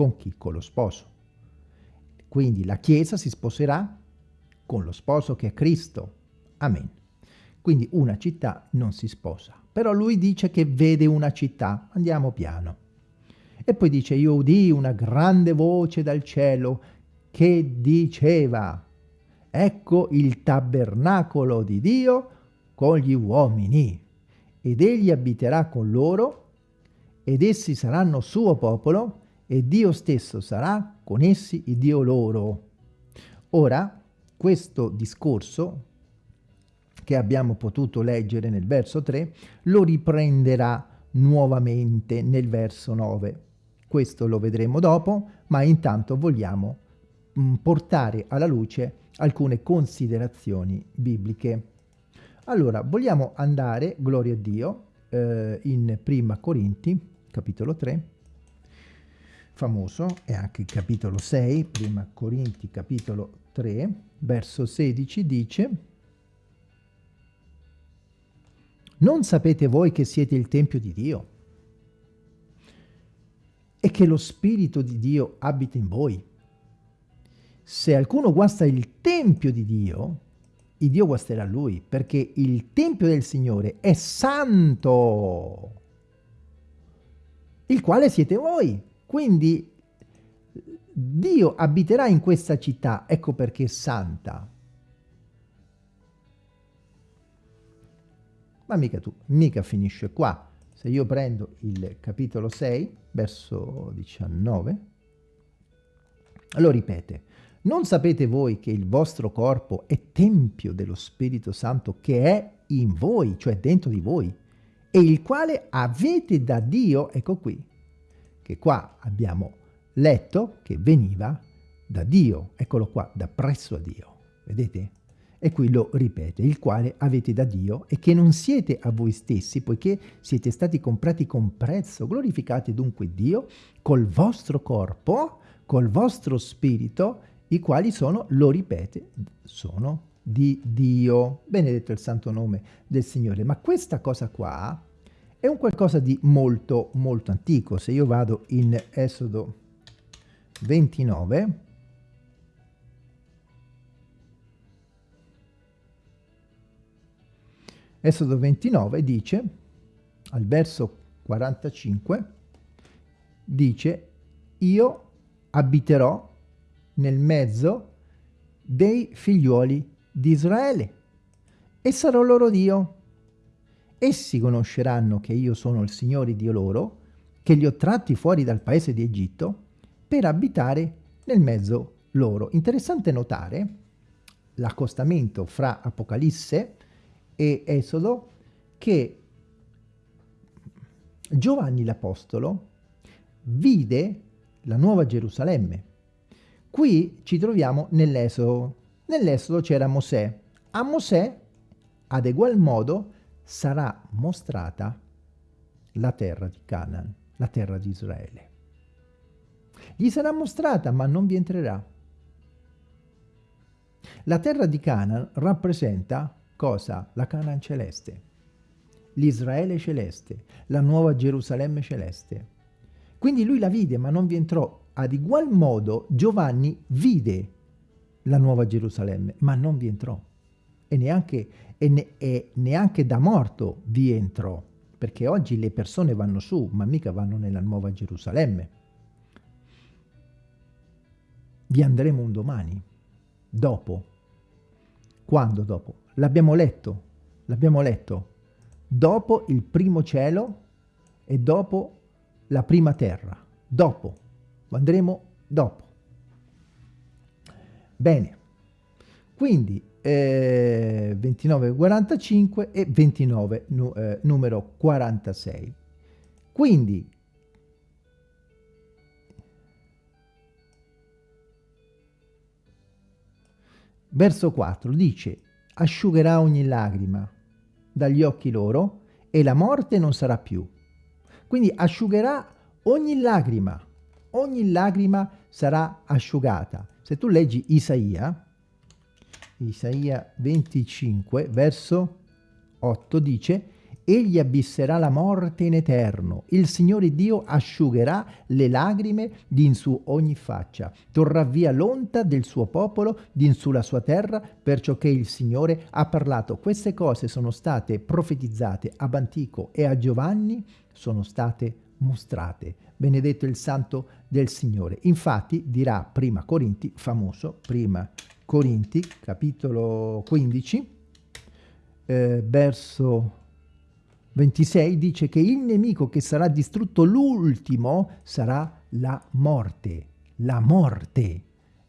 Con chi? Con lo sposo. Quindi la Chiesa si sposerà con lo sposo che è Cristo. Amen. Quindi una città non si sposa. Però lui dice che vede una città. Andiamo piano. E poi dice, io udì una grande voce dal cielo che diceva, ecco il tabernacolo di Dio con gli uomini, ed egli abiterà con loro, ed essi saranno suo popolo, e Dio stesso sarà con essi il Dio loro. Ora, questo discorso che abbiamo potuto leggere nel verso 3, lo riprenderà nuovamente nel verso 9. Questo lo vedremo dopo, ma intanto vogliamo mm, portare alla luce alcune considerazioni bibliche. Allora, vogliamo andare, gloria a Dio, eh, in Prima Corinti, capitolo 3, famoso, e anche il capitolo 6, Prima Corinti, capitolo 3, verso 16, dice Non sapete voi che siete il Tempio di Dio e che lo Spirito di Dio abita in voi? Se alcuno guasta il Tempio di Dio, il Dio guasterà lui, perché il Tempio del Signore è santo, il quale siete voi. Quindi Dio abiterà in questa città, ecco perché è santa. ma mica tu, mica finisce qua. Se io prendo il capitolo 6, verso 19, lo ripete. Non sapete voi che il vostro corpo è tempio dello Spirito Santo che è in voi, cioè dentro di voi, e il quale avete da Dio, ecco qui, che qua abbiamo letto che veniva da Dio, eccolo qua, da presso a Dio, vedete? E qui lo ripete, il quale avete da Dio e che non siete a voi stessi, poiché siete stati comprati con prezzo. Glorificate dunque Dio col vostro corpo, col vostro spirito, i quali sono, lo ripete, sono di Dio. Benedetto il santo nome del Signore. Ma questa cosa qua è un qualcosa di molto, molto antico. Se io vado in Esodo 29, Esodo 29 dice, al verso 45, dice, io abiterò nel mezzo dei figliuoli di Israele e sarò loro Dio. Essi conosceranno che io sono il Signore Dio loro, che li ho tratti fuori dal paese di Egitto, per abitare nel mezzo loro. Interessante notare l'accostamento fra Apocalisse e Esodo che Giovanni l'Apostolo vide la nuova Gerusalemme. Qui ci troviamo nell'Esodo. Nell'Esodo c'era Mosè. A Mosè, ad egual modo, sarà mostrata la terra di Canaan, la terra di Israele. Gli sarà mostrata, ma non vi entrerà. La terra di Canaan rappresenta Cosa? La Canaan celeste, l'Israele celeste, la nuova Gerusalemme celeste. Quindi lui la vide ma non vi entrò. Ad igual modo Giovanni vide la nuova Gerusalemme ma non vi entrò. E neanche, e ne, e neanche da morto vi entrò. Perché oggi le persone vanno su, ma mica vanno nella nuova Gerusalemme. Vi andremo un domani, dopo. Quando dopo? L'abbiamo letto, l'abbiamo letto. Dopo il primo cielo e dopo la prima terra. Dopo. Andremo dopo. Bene. Quindi eh, 29, 45 e 29, nu, eh, numero 46. Quindi verso 4 dice asciugherà ogni lacrima dagli occhi loro e la morte non sarà più. Quindi asciugherà ogni lacrima, ogni lacrima sarà asciugata. Se tu leggi Isaia, Isaia 25, verso 8, dice egli abisserà la morte in eterno. Il Signore Dio asciugherà le lagrime din su ogni faccia. Torrà via l'onta del suo popolo din sulla sua terra, perciò che il Signore ha parlato. Queste cose sono state profetizzate ab antico e a Giovanni sono state mostrate. Benedetto il santo del Signore. Infatti dirà prima Corinti, famoso, prima Corinti, capitolo 15, eh, verso 26 dice che il nemico che sarà distrutto l'ultimo sarà la morte. La morte.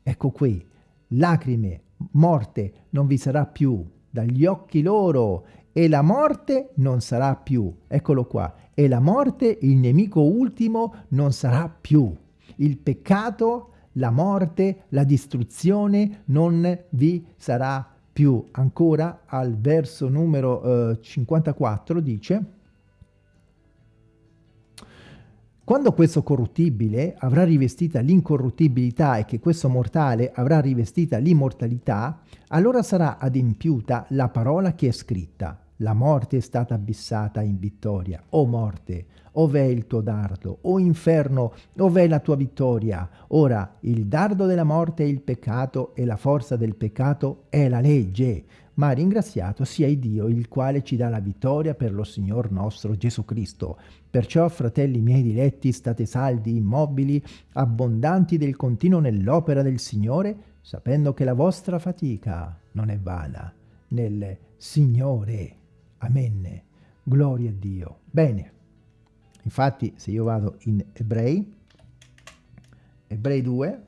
Ecco qui, lacrime, morte non vi sarà più dagli occhi loro e la morte non sarà più. Eccolo qua. E la morte, il nemico ultimo, non sarà più. Il peccato, la morte, la distruzione non vi sarà più ancora al verso numero eh, 54 dice quando questo corruttibile avrà rivestita l'incorruttibilità e che questo mortale avrà rivestita l'immortalità, allora sarà adempiuta la parola che è scritta. La morte è stata abissata in vittoria. O morte, Ov'è il tuo dardo? O inferno, ov'è la tua vittoria? Ora, il dardo della morte è il peccato e la forza del peccato è la legge. Ma ringraziato sia il Dio, il quale ci dà la vittoria per lo Signor nostro Gesù Cristo. Perciò, fratelli miei diletti, state saldi, immobili, abbondanti del continuo nell'opera del Signore, sapendo che la vostra fatica non è vana nel Signore. Amen. Gloria a Dio. Bene. Infatti se io vado in Ebrei, Ebrei 2,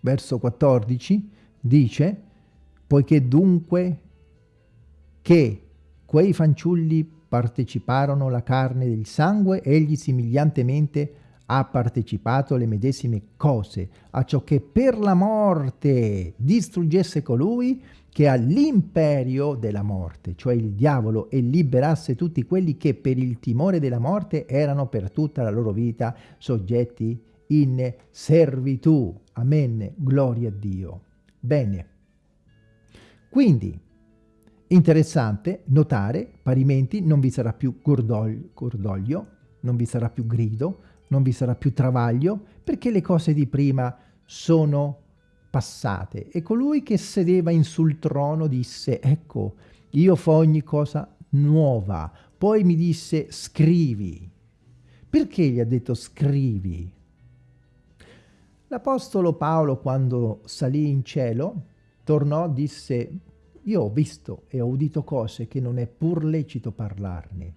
verso 14, dice, poiché dunque che quei fanciulli parteciparono la carne del sangue, egli simigliantemente ha partecipato alle medesime cose, a ciò che per la morte distruggesse colui che ha l'imperio della morte, cioè il diavolo, e liberasse tutti quelli che per il timore della morte erano per tutta la loro vita soggetti in servitù. Amen. Gloria a Dio. Bene. Quindi, interessante notare, parimenti non vi sarà più cordoglio, cordoglio non vi sarà più grido, non vi sarà più travaglio, perché le cose di prima sono passate. E colui che sedeva in sul trono disse, ecco, io fa ogni cosa nuova. Poi mi disse, scrivi. Perché gli ha detto scrivi? L'Apostolo Paolo, quando salì in cielo, tornò, disse, io ho visto e ho udito cose che non è pur lecito parlarne.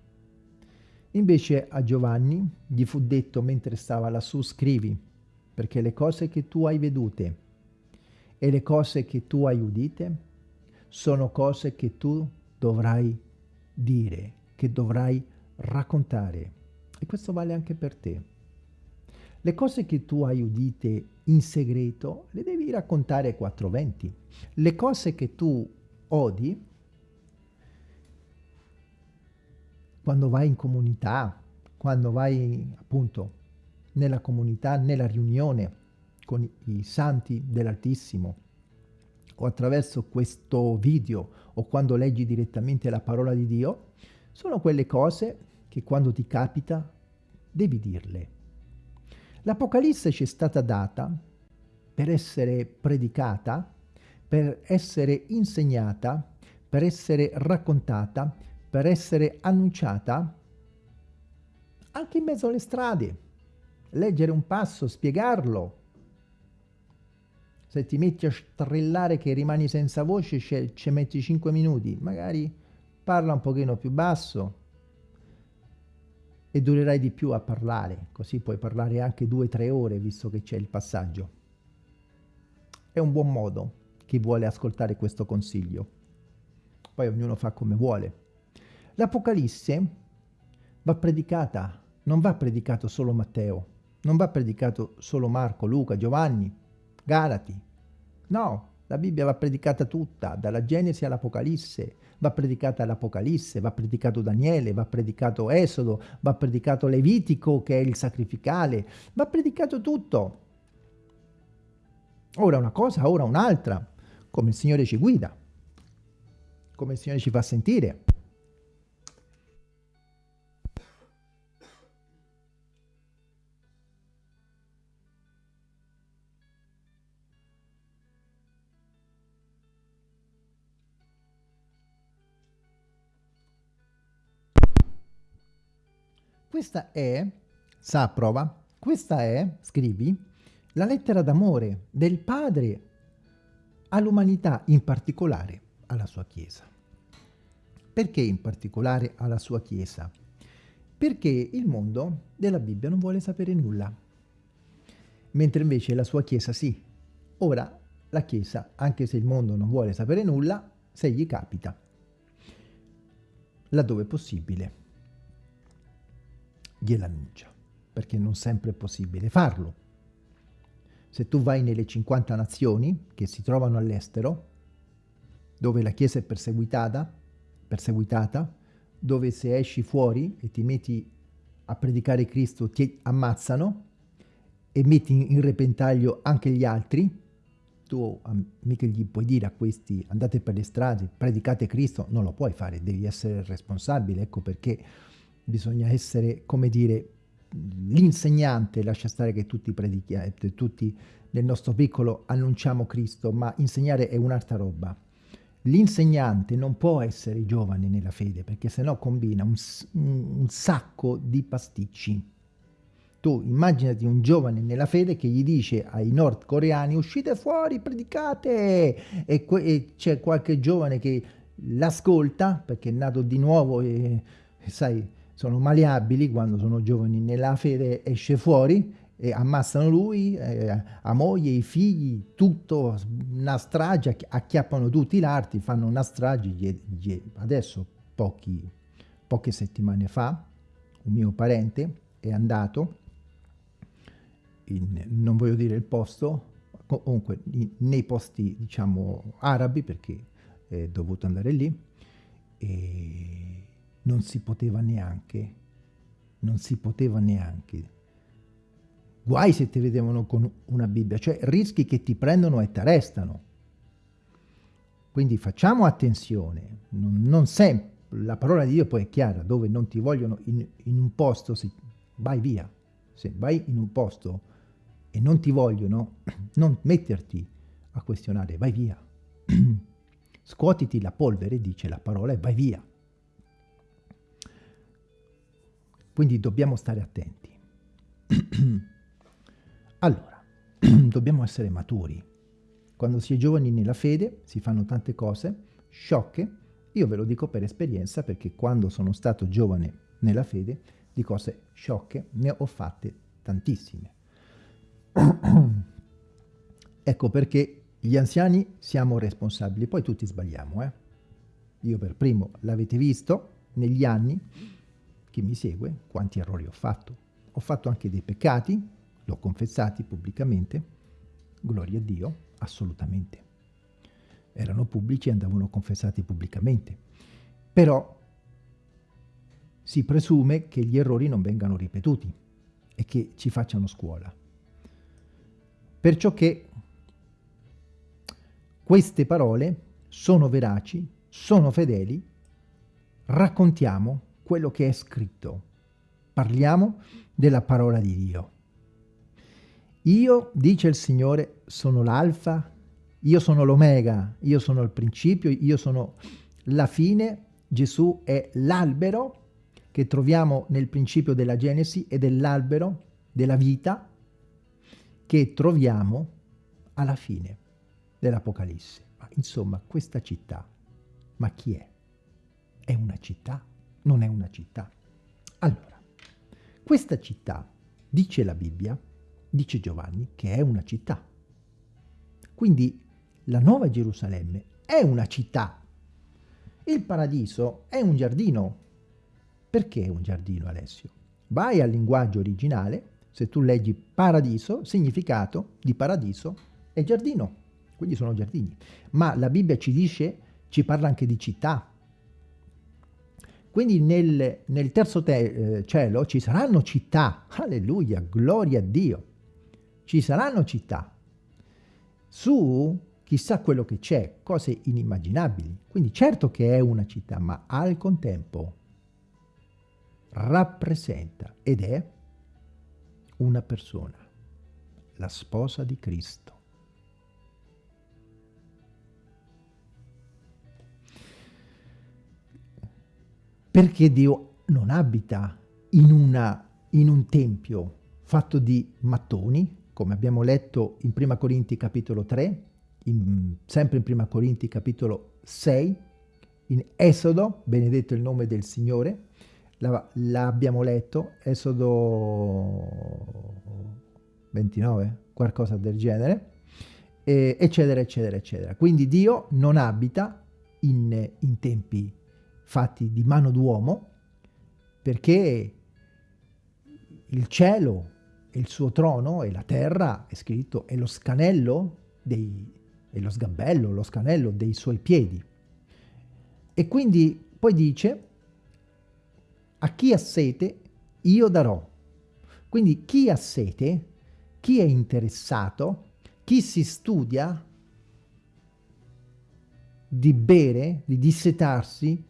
Invece a Giovanni gli fu detto mentre stava lassù, scrivi, perché le cose che tu hai vedute e le cose che tu hai udite sono cose che tu dovrai dire, che dovrai raccontare. E questo vale anche per te. Le cose che tu hai udite in segreto le devi raccontare ai 420. Le cose che tu odi quando vai in comunità, quando vai appunto nella comunità, nella riunione con i santi dell'Altissimo, o attraverso questo video, o quando leggi direttamente la parola di Dio, sono quelle cose che quando ti capita devi dirle. L'Apocalisse ci è stata data per essere predicata, per essere insegnata, per essere raccontata, per essere annunciata anche in mezzo alle strade. Leggere un passo, spiegarlo. Se ti metti a strillare che rimani senza voce, ci metti 5 minuti. Magari parla un pochino più basso e durerai di più a parlare. Così puoi parlare anche 2-3 ore, visto che c'è il passaggio. È un buon modo chi vuole ascoltare questo consiglio. Poi ognuno fa come vuole. L'Apocalisse va predicata, non va predicato solo Matteo, non va predicato solo Marco, Luca, Giovanni, Galati. No, la Bibbia va predicata tutta, dalla Genesi all'Apocalisse, va predicata l'Apocalisse, va predicato Daniele, va predicato Esodo, va predicato Levitico che è il sacrificale, va predicato tutto. Ora una cosa, ora un'altra, come il Signore ci guida, come il Signore ci fa sentire. Questa è, sa prova, questa è, scrivi, la lettera d'amore del Padre all'umanità, in particolare alla sua Chiesa. Perché in particolare alla sua Chiesa? Perché il mondo della Bibbia non vuole sapere nulla, mentre invece la sua Chiesa sì. Ora la Chiesa, anche se il mondo non vuole sapere nulla, se gli capita, laddove è possibile, gliel'annuncia, perché non sempre è possibile farlo. Se tu vai nelle 50 nazioni che si trovano all'estero, dove la Chiesa è perseguitata, perseguitata, dove se esci fuori e ti metti a predicare Cristo ti ammazzano e metti in repentaglio anche gli altri, tu mica gli puoi dire a questi andate per le strade, predicate Cristo, non lo puoi fare, devi essere responsabile, ecco perché bisogna essere, come dire, l'insegnante, lascia stare che tutti predichiamo, eh, tutti nel nostro piccolo annunciamo Cristo, ma insegnare è un'altra roba. L'insegnante non può essere giovane nella fede, perché sennò combina un, un sacco di pasticci. Tu immaginati un giovane nella fede che gli dice ai nordcoreani uscite fuori, predicate, e, e c'è qualche giovane che l'ascolta perché è nato di nuovo e, e sai, sono maleabili quando sono giovani. Nella fede esce fuori e ammazzano lui, eh, a moglie, i figli, tutto, una strage, acchiappano tutti l'arti, fanno una strage, adesso pochi, poche settimane fa, un mio parente è andato, in, non voglio dire il posto, comunque in, nei posti diciamo arabi perché è dovuto andare lì e non si poteva neanche, non si poteva neanche, guai se ti vedevano con una Bibbia, cioè rischi che ti prendono e ti arrestano. Quindi facciamo attenzione, non, non sempre, la parola di Dio poi è chiara, dove non ti vogliono in, in un posto, se, vai via. Se vai in un posto e non ti vogliono, non metterti a questionare, vai via. Scuotiti la polvere, dice la parola, e vai via. Quindi dobbiamo stare attenti. allora, dobbiamo essere maturi. Quando si è giovani nella fede si fanno tante cose sciocche. Io ve lo dico per esperienza perché quando sono stato giovane nella fede di cose sciocche ne ho fatte tantissime. ecco perché gli anziani siamo responsabili, poi tutti sbagliamo. Eh? Io per primo l'avete visto negli anni, chi mi segue, quanti errori ho fatto. Ho fatto anche dei peccati, l'ho confessati pubblicamente, gloria a Dio, assolutamente. Erano pubblici e andavano confessati pubblicamente. Però si presume che gli errori non vengano ripetuti e che ci facciano scuola. Perciò che queste parole sono veraci, sono fedeli, raccontiamo quello che è scritto, parliamo della parola di Dio. Io, dice il Signore, sono l'alfa, io sono l'omega, io sono il principio, io sono la fine, Gesù è l'albero che troviamo nel principio della Genesi e dell'albero della vita che troviamo alla fine dell'Apocalisse. Insomma, questa città, ma chi è? È una città? Non è una città. Allora, questa città, dice la Bibbia, dice Giovanni, che è una città. Quindi la Nuova Gerusalemme è una città. Il paradiso è un giardino. Perché è un giardino, Alessio? Vai al linguaggio originale, se tu leggi paradiso, significato di paradiso è giardino, quindi sono giardini. Ma la Bibbia ci dice, ci parla anche di città. Quindi nel, nel terzo te, eh, cielo ci saranno città, alleluia, gloria a Dio ci saranno città. Su chissà quello che c'è, cose inimmaginabili. Quindi certo che è una città, ma al contempo rappresenta ed è una persona, la sposa di Cristo. Perché Dio non abita in, una, in un tempio fatto di mattoni, come abbiamo letto in Prima Corinti capitolo 3, in, sempre in Prima Corinti capitolo 6, in Esodo, benedetto il nome del Signore, l'abbiamo letto, Esodo 29, qualcosa del genere, eccetera, eccetera, eccetera. Quindi Dio non abita in, in tempi fatti di mano d'uomo, perché il cielo il suo trono e la terra, è scritto, è lo scanello dei, è lo sgabello, lo scanello dei suoi piedi. E quindi poi dice, a chi ha sete io darò. Quindi chi ha sete, chi è interessato, chi si studia di bere, di dissetarsi,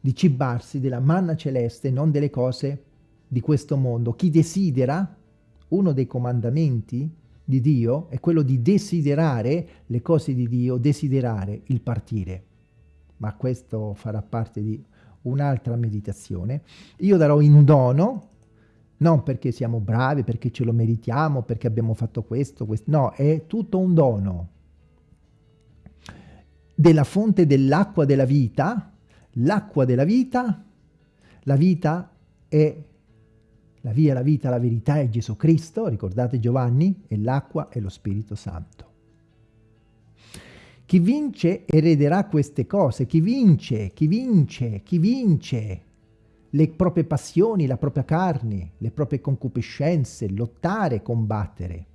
di cibarsi della manna celeste, non delle cose di questo mondo. Chi desidera uno dei comandamenti di Dio è quello di desiderare le cose di Dio, desiderare il partire. Ma questo farà parte di un'altra meditazione. Io darò in dono, non perché siamo bravi, perché ce lo meritiamo, perché abbiamo fatto questo, questo. no, è tutto un dono. Della fonte dell'acqua della vita, l'acqua della vita, la vita è la via, la vita, la verità è Gesù Cristo, ricordate Giovanni, e l'acqua è lo Spirito Santo. Chi vince erederà queste cose, chi vince, chi vince, chi vince. le proprie passioni, la propria carne, le proprie concupiscenze, lottare, combattere.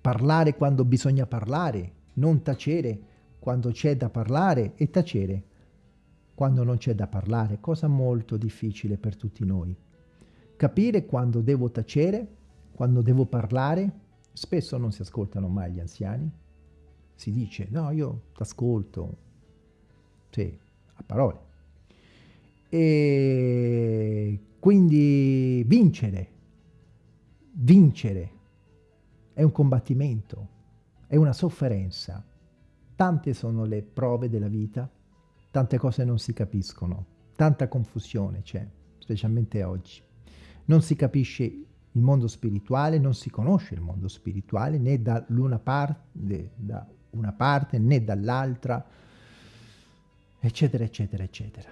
Parlare quando bisogna parlare, non tacere quando c'è da parlare e tacere quando non c'è da parlare, cosa molto difficile per tutti noi. Capire quando devo tacere, quando devo parlare, spesso non si ascoltano mai gli anziani. Si dice, no, io ti ascolto, sì, a parole. E quindi vincere, vincere è un combattimento, è una sofferenza. Tante sono le prove della vita, tante cose non si capiscono, tanta confusione c'è, specialmente oggi. Non si capisce il mondo spirituale, non si conosce il mondo spirituale né da parte, da una parte né dall'altra, eccetera, eccetera, eccetera.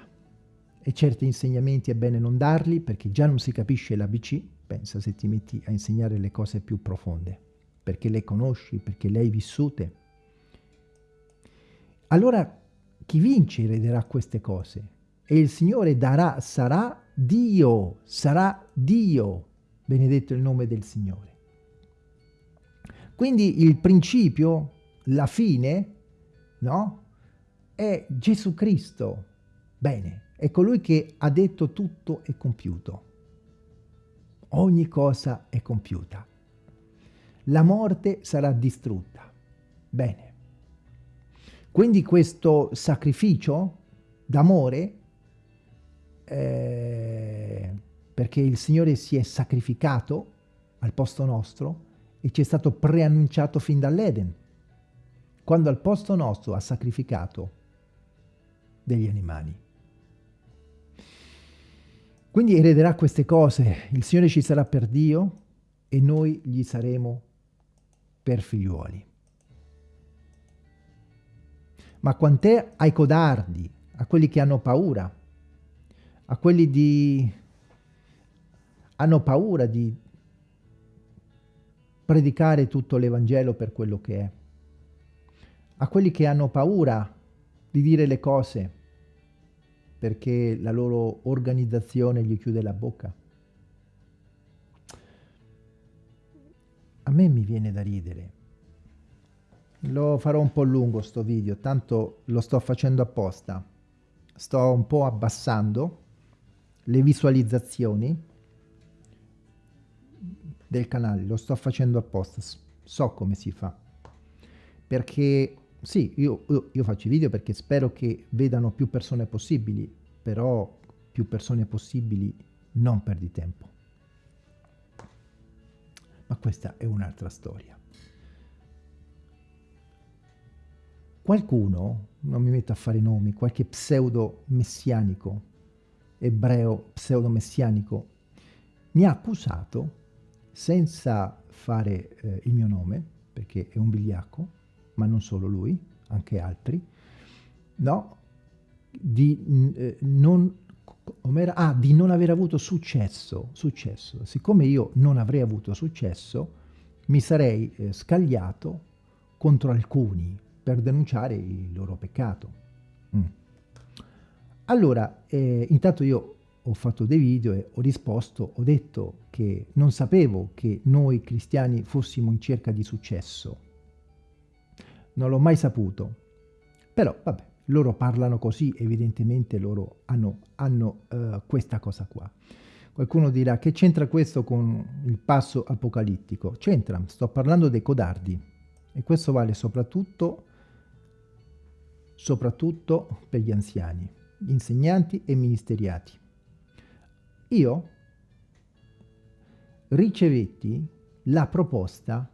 E certi insegnamenti è bene non darli perché già non si capisce l'ABC, pensa se ti metti a insegnare le cose più profonde, perché le conosci, perché le hai vissute. Allora chi vince erederà queste cose e il Signore darà, sarà Dio, sarà Dio, benedetto il nome del Signore. Quindi il principio, la fine, no? È Gesù Cristo. Bene, è colui che ha detto tutto è compiuto. Ogni cosa è compiuta. La morte sarà distrutta. Bene. Quindi questo sacrificio d'amore, eh, perché il Signore si è sacrificato al posto nostro e ci è stato preannunciato fin dall'Eden, quando al posto nostro ha sacrificato degli animali. Quindi erederà queste cose, il Signore ci sarà per Dio e noi gli saremo per figliuoli. Ma quant'è ai codardi, a quelli che hanno paura, a quelli di... hanno paura di predicare tutto l'Evangelo per quello che è, a quelli che hanno paura di dire le cose perché la loro organizzazione gli chiude la bocca. A me mi viene da ridere. Lo farò un po' lungo sto video, tanto lo sto facendo apposta. Sto un po' abbassando le visualizzazioni del canale, lo sto facendo apposta, so come si fa. Perché sì, io, io, io faccio i video perché spero che vedano più persone possibili, però più persone possibili non perdi tempo. Ma questa è un'altra storia. Qualcuno, non mi metto a fare nomi, qualche pseudo messianico, ebreo pseudo messianico, mi ha accusato, senza fare eh, il mio nome, perché è un vigliacco, ma non solo lui, anche altri, no? Di, eh, non, ah, di non aver avuto successo, successo. Siccome io non avrei avuto successo, mi sarei eh, scagliato contro alcuni per denunciare il loro peccato. Mm. Allora, eh, intanto io ho fatto dei video e ho risposto, ho detto che non sapevo che noi cristiani fossimo in cerca di successo, non l'ho mai saputo. Però, vabbè, loro parlano così, evidentemente loro hanno, hanno uh, questa cosa qua. Qualcuno dirà, che c'entra questo con il passo apocalittico? C'entra, sto parlando dei codardi. E questo vale soprattutto, soprattutto per gli anziani, insegnanti e ministeriati. Io ricevetti la proposta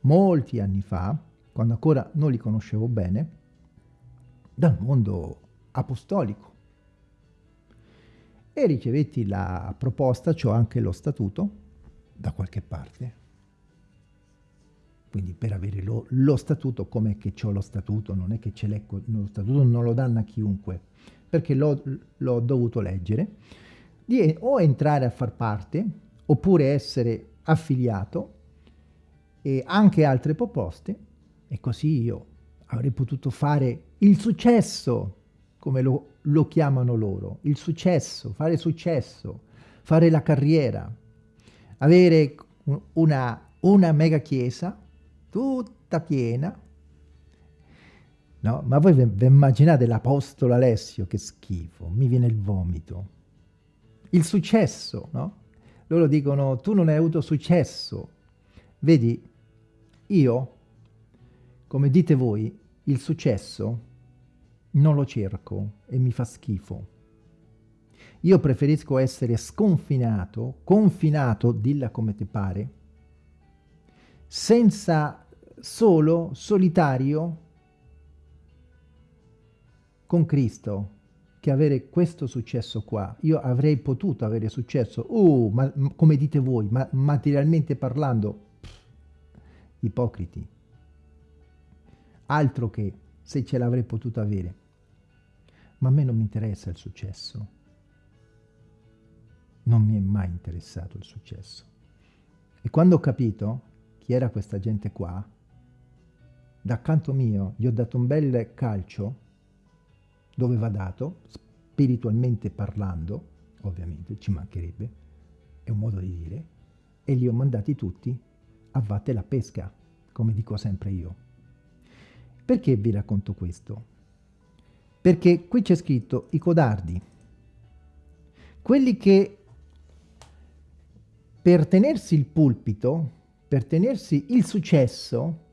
molti anni fa, quando ancora non li conoscevo bene, dal mondo apostolico. E ricevetti la proposta, cioè anche lo statuto, da qualche parte. Quindi per avere lo, lo statuto, com'è che ho lo statuto? Non è che ce l'ho, lo statuto non lo danno a chiunque, perché l'ho dovuto leggere, di o entrare a far parte, oppure essere affiliato e anche altre proposte e così io avrei potuto fare il successo come lo, lo chiamano loro, il successo, fare successo, fare la carriera, avere una, una mega chiesa tutta piena, no? Ma voi vi immaginate l'Apostolo Alessio, che schifo, mi viene il vomito. Il successo, no? Loro dicono, tu non hai avuto successo. Vedi, io, come dite voi, il successo non lo cerco e mi fa schifo. Io preferisco essere sconfinato, confinato, dilla come ti pare, senza solo, solitario, con Cristo, che avere questo successo qua. Io avrei potuto avere successo, uh, ma, come dite voi, ma materialmente parlando, pff, ipocriti. Altro che se ce l'avrei potuto avere. Ma a me non mi interessa il successo. Non mi è mai interessato il successo. E quando ho capito chi era questa gente qua, da canto mio gli ho dato un bel calcio dove va dato, spiritualmente parlando, ovviamente, ci mancherebbe, è un modo di dire, e li ho mandati tutti a vatte la pesca, come dico sempre io. Perché vi racconto questo? Perché qui c'è scritto i codardi, quelli che per tenersi il pulpito, per tenersi il successo,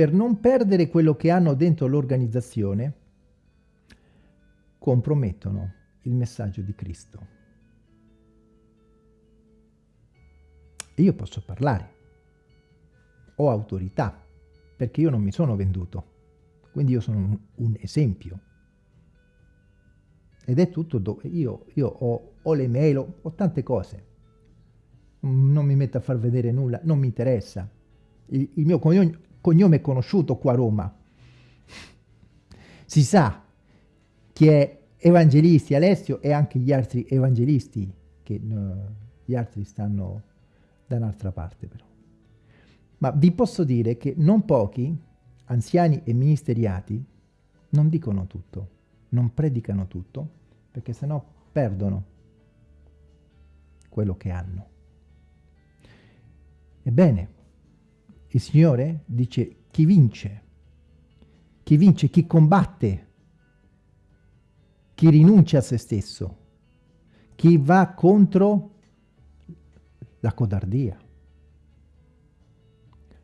per non perdere quello che hanno dentro l'organizzazione, compromettono il messaggio di Cristo. Io posso parlare, ho autorità, perché io non mi sono venduto, quindi io sono un, un esempio. Ed è tutto dove io, io ho, ho le mail, ho, ho tante cose. Non mi metto a far vedere nulla, non mi interessa. Il, il mio cognome, cognome conosciuto qua a Roma. Si sa chi è Evangelisti, Alessio e anche gli altri evangelisti, che uh, gli altri stanno da un'altra parte però. Ma vi posso dire che non pochi, anziani e ministeriati, non dicono tutto, non predicano tutto, perché sennò perdono quello che hanno. Ebbene, il Signore dice chi vince, chi vince, chi combatte chi rinuncia a se stesso, chi va contro la codardia.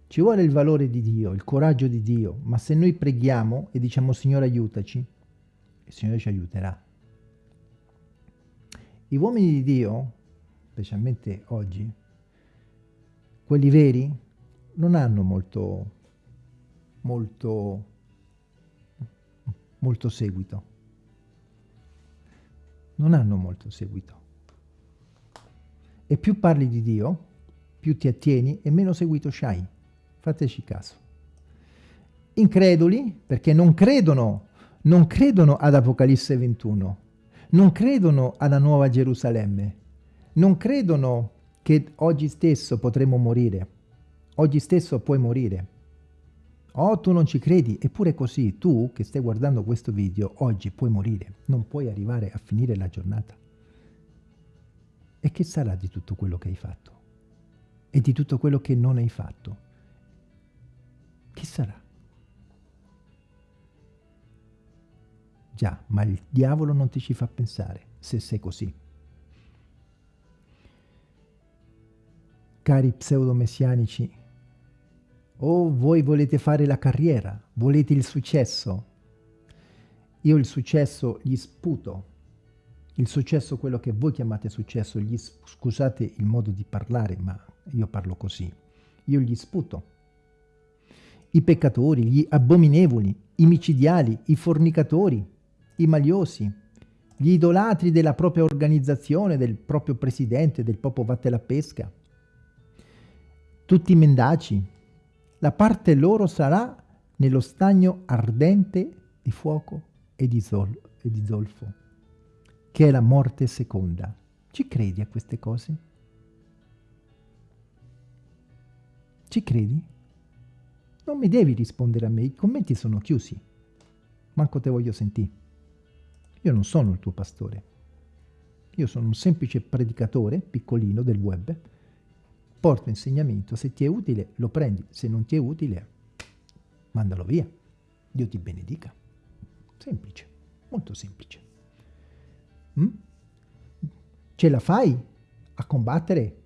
Ci vuole il valore di Dio, il coraggio di Dio, ma se noi preghiamo e diciamo Signore aiutaci, il Signore ci aiuterà. I uomini di Dio, specialmente oggi, quelli veri, non hanno molto, molto, molto seguito non hanno molto seguito. E più parli di Dio, più ti attieni e meno seguito c'hai. Fateci caso. Increduli, perché non credono, non credono ad Apocalisse 21, non credono alla Nuova Gerusalemme, non credono che oggi stesso potremo morire, oggi stesso puoi morire. Oh, tu non ci credi, eppure così, tu che stai guardando questo video, oggi puoi morire, non puoi arrivare a finire la giornata. E che sarà di tutto quello che hai fatto? E di tutto quello che non hai fatto? Che sarà? Già, ma il diavolo non ti ci fa pensare, se sei così. Cari pseudomessianici, o voi volete fare la carriera, volete il successo. Io il successo gli sputo. Il successo, quello che voi chiamate successo, gli, scusate il modo di parlare, ma io parlo così. Io gli sputo. I peccatori, gli abominevoli, i micidiali, i fornicatori, i maliosi, gli idolatri della propria organizzazione, del proprio presidente, del popolo vatte la pesca, tutti i mendaci, la parte loro sarà nello stagno ardente di fuoco e di, zol e di zolfo, che è la morte seconda. Ci credi a queste cose? Ci credi? Non mi devi rispondere a me, i commenti sono chiusi. Manco te voglio sentire. Io non sono il tuo pastore. Io sono un semplice predicatore, piccolino, del web. Porto insegnamento. Se ti è utile, lo prendi. Se non ti è utile, mandalo via. Dio ti benedica. Semplice, molto semplice. Mm? Ce la fai a combattere,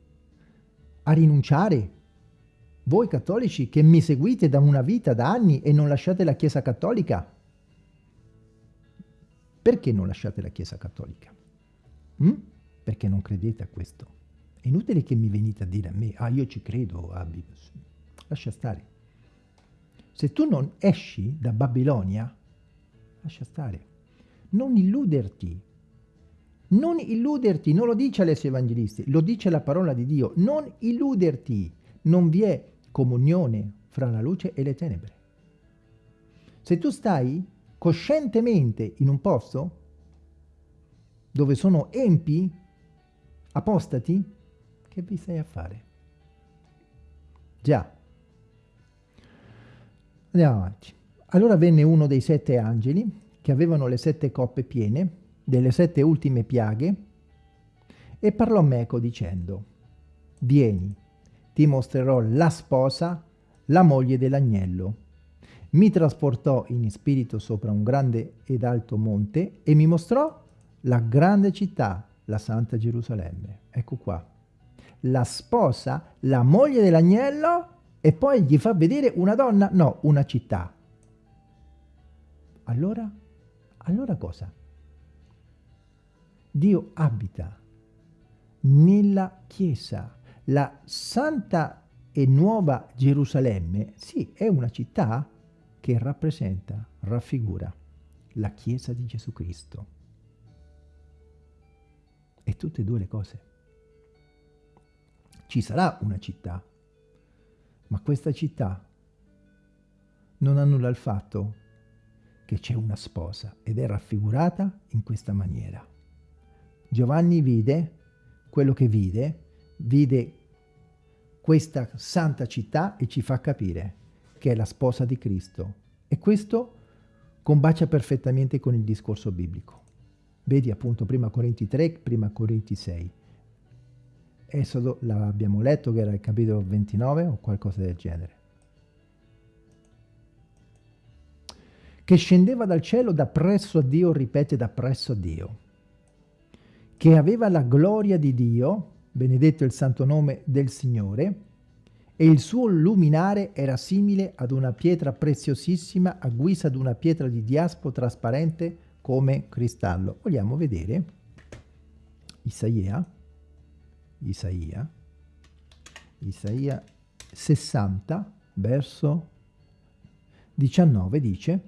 a rinunciare? Voi cattolici che mi seguite da una vita, da anni e non lasciate la Chiesa Cattolica? Perché non lasciate la Chiesa Cattolica? Mm? Perché non credete a questo. È inutile che mi venite a dire a me, ah io ci credo, ah, lascia stare. Se tu non esci da Babilonia, lascia stare. Non illuderti. Non illuderti, non lo dice Alessio Evangelisti, lo dice la parola di Dio. Non illuderti. Non vi è comunione fra la luce e le tenebre. Se tu stai coscientemente in un posto dove sono empi, apostati, che vi stai a fare? Già. Andiamo avanti. Allora venne uno dei sette angeli che avevano le sette coppe piene delle sette ultime piaghe e parlò meco dicendo Vieni, ti mostrerò la sposa, la moglie dell'agnello. Mi trasportò in spirito sopra un grande ed alto monte e mi mostrò la grande città, la Santa Gerusalemme. Ecco qua. La sposa, la moglie dell'agnello e poi gli fa vedere una donna? No, una città. Allora? Allora cosa? Dio abita nella Chiesa. La Santa e Nuova Gerusalemme, sì, è una città che rappresenta, raffigura la Chiesa di Gesù Cristo. E tutte e due le cose. Ci sarà una città, ma questa città non annulla il fatto che c'è una sposa ed è raffigurata in questa maniera. Giovanni vide quello che vide, vide questa santa città e ci fa capire che è la sposa di Cristo. E questo combacia perfettamente con il discorso biblico. Vedi appunto prima Corinti 3, prima Corinti 6. Esodo l'abbiamo letto che era il capitolo 29 o qualcosa del genere. Che scendeva dal cielo da presso a Dio, ripete da presso a Dio che aveva la gloria di Dio, benedetto il santo nome del Signore, e il suo luminare era simile ad una pietra preziosissima a guisa di una pietra di diaspo trasparente come cristallo. Vogliamo vedere Isaia, Isaia, Isaia 60, verso 19 dice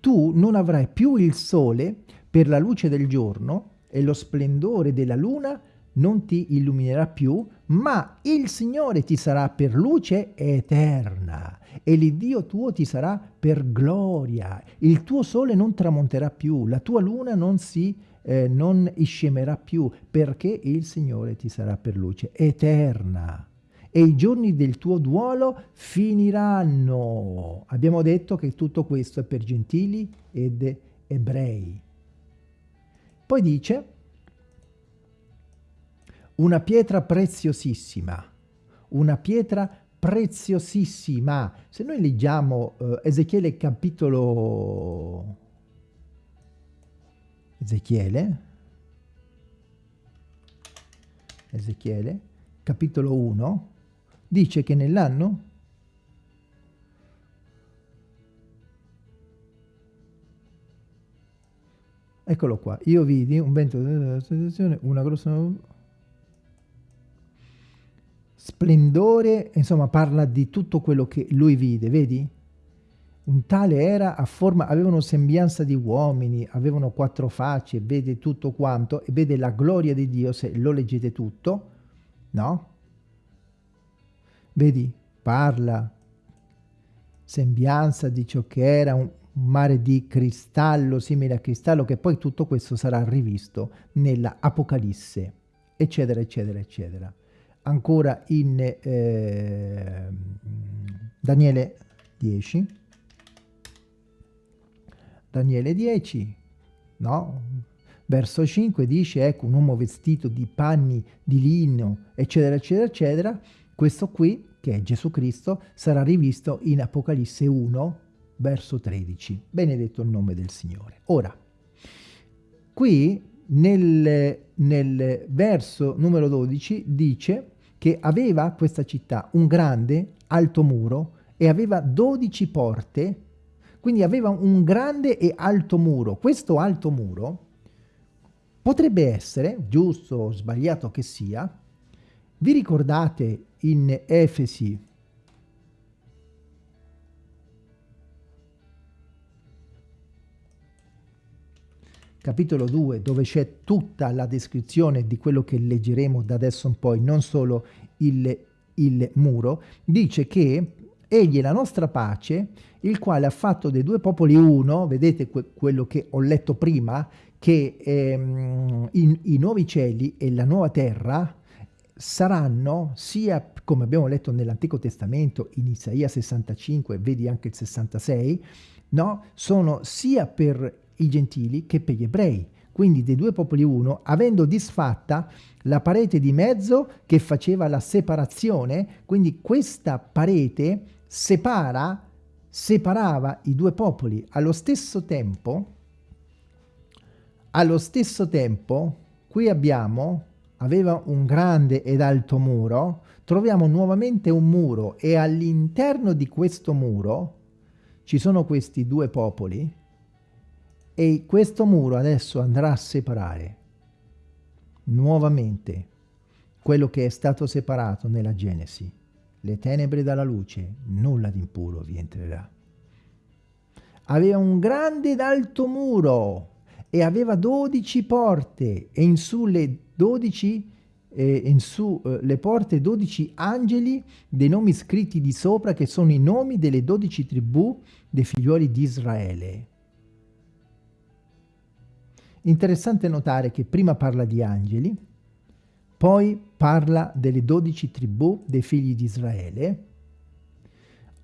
Tu non avrai più il sole per la luce del giorno e lo splendore della luna non ti illuminerà più, ma il Signore ti sarà per luce eterna e l'Iddio tuo ti sarà per gloria. Il tuo sole non tramonterà più, la tua luna non si eh, non iscemerà più, perché il Signore ti sarà per luce eterna. E i giorni del tuo duolo finiranno. Abbiamo detto che tutto questo è per gentili ed ebrei. Poi dice, una pietra preziosissima, una pietra preziosissima. Se noi leggiamo uh, Ezechiele capitolo... Ezechiele, Ezechiele, capitolo 1, dice che nell'anno Eccolo qua, io vidi un vento della situazione, una grossa splendore, insomma parla di tutto quello che lui vide, vedi? Un tale era a forma, avevano sembianza di uomini, avevano quattro facce, vede tutto quanto e vede la gloria di Dio, se lo leggete tutto, no? Vedi, parla, sembianza di ciò che era un, mare di cristallo, simile a cristallo, che poi tutto questo sarà rivisto nella Apocalisse, eccetera, eccetera, eccetera. Ancora in eh, Daniele 10, Daniele 10, no? Verso 5 dice, ecco, un uomo vestito di panni di lino, eccetera, eccetera, eccetera. Questo qui, che è Gesù Cristo, sarà rivisto in Apocalisse 1, verso 13. Benedetto il nome del Signore. Ora, qui nel, nel verso numero 12 dice che aveva questa città un grande alto muro e aveva 12 porte, quindi aveva un grande e alto muro. Questo alto muro potrebbe essere, giusto o sbagliato che sia, vi ricordate in Efesi capitolo 2, dove c'è tutta la descrizione di quello che leggeremo da adesso in poi, non solo il, il muro, dice che egli è la nostra pace, il quale ha fatto dei due popoli uno, vedete que quello che ho letto prima, che ehm, in, i nuovi cieli e la nuova terra saranno sia, come abbiamo letto nell'Antico Testamento, in Isaia 65, vedi anche il 66, no? sono sia per i gentili che per gli ebrei. Quindi dei due popoli uno, avendo disfatta la parete di mezzo che faceva la separazione, quindi questa parete separa, separava i due popoli. Allo stesso tempo, allo stesso tempo, qui abbiamo, aveva un grande ed alto muro, troviamo nuovamente un muro e all'interno di questo muro ci sono questi due popoli e questo muro adesso andrà a separare nuovamente quello che è stato separato nella Genesi, le tenebre dalla luce, nulla di impuro vi entrerà. Aveva un grande ed alto muro e aveva dodici porte e in su le dodici eh, in su eh, le porte dodici angeli dei nomi scritti di sopra che sono i nomi delle dodici tribù dei figlioli di Israele. Interessante notare che prima parla di angeli, poi parla delle dodici tribù dei figli di Israele.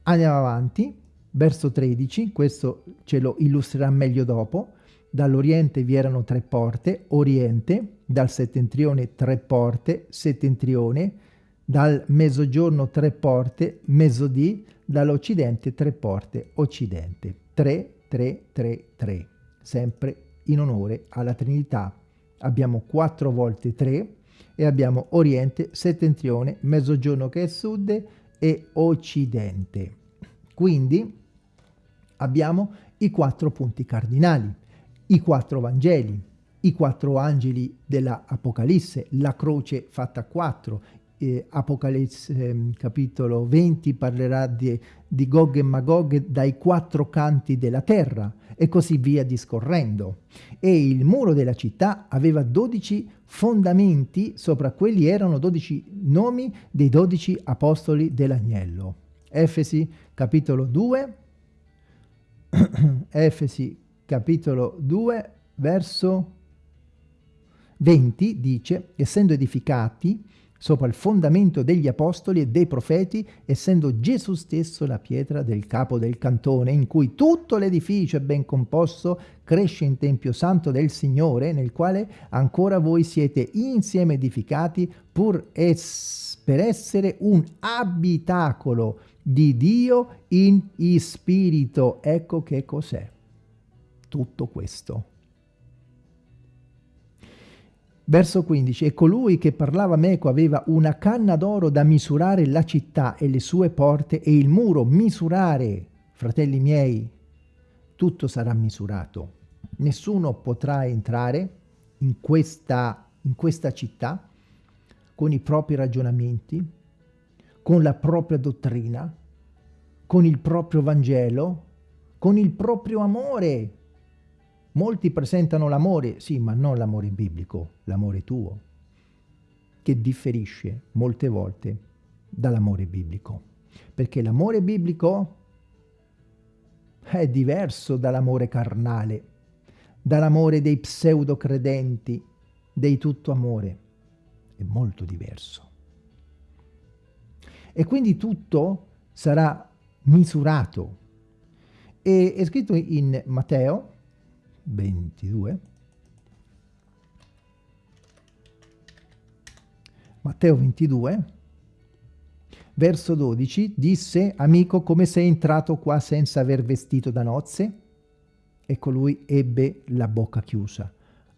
Andiamo avanti, verso 13, questo ce lo illustrerà meglio dopo. Dall'oriente vi erano tre porte, oriente, dal settentrione tre porte, settentrione, dal mezzogiorno tre porte, mezzodì, dall'occidente tre porte, occidente. 3, 3, 3, 3, sempre in onore alla Trinità. Abbiamo quattro volte tre e abbiamo Oriente, Settentrione, Mezzogiorno che è Sud e Occidente. Quindi abbiamo i quattro punti cardinali, i quattro Vangeli, i quattro angeli dell'Apocalisse, la croce fatta a quattro, eh, Apocalisse eh, capitolo 20 parlerà di, di Gog e Magog dai quattro canti della terra, e così via discorrendo. E il muro della città aveva 12 fondamenti, sopra quelli erano 12 nomi dei 12 apostoli dell'agnello. Efesi capitolo 2, Efesi capitolo 2, verso 20 dice, essendo edificati sopra il fondamento degli apostoli e dei profeti, essendo Gesù stesso la pietra del capo del cantone, in cui tutto l'edificio è ben composto, cresce in Tempio Santo del Signore, nel quale ancora voi siete insieme edificati, pur es per essere un abitacolo di Dio in spirito. Ecco che cos'è tutto questo. Verso 15. E colui che parlava meco aveva una canna d'oro da misurare la città e le sue porte e il muro misurare, fratelli miei, tutto sarà misurato. Nessuno potrà entrare in questa, in questa città con i propri ragionamenti, con la propria dottrina, con il proprio Vangelo, con il proprio amore, Molti presentano l'amore, sì, ma non l'amore biblico, l'amore tuo, che differisce molte volte dall'amore biblico. Perché l'amore biblico è diverso dall'amore carnale, dall'amore dei pseudo credenti, dei tutto amore. È molto diverso. E quindi tutto sarà misurato. E è scritto in Matteo 22. Matteo 22, verso 12, disse, amico, come sei entrato qua senza aver vestito da nozze? E colui ebbe la bocca chiusa.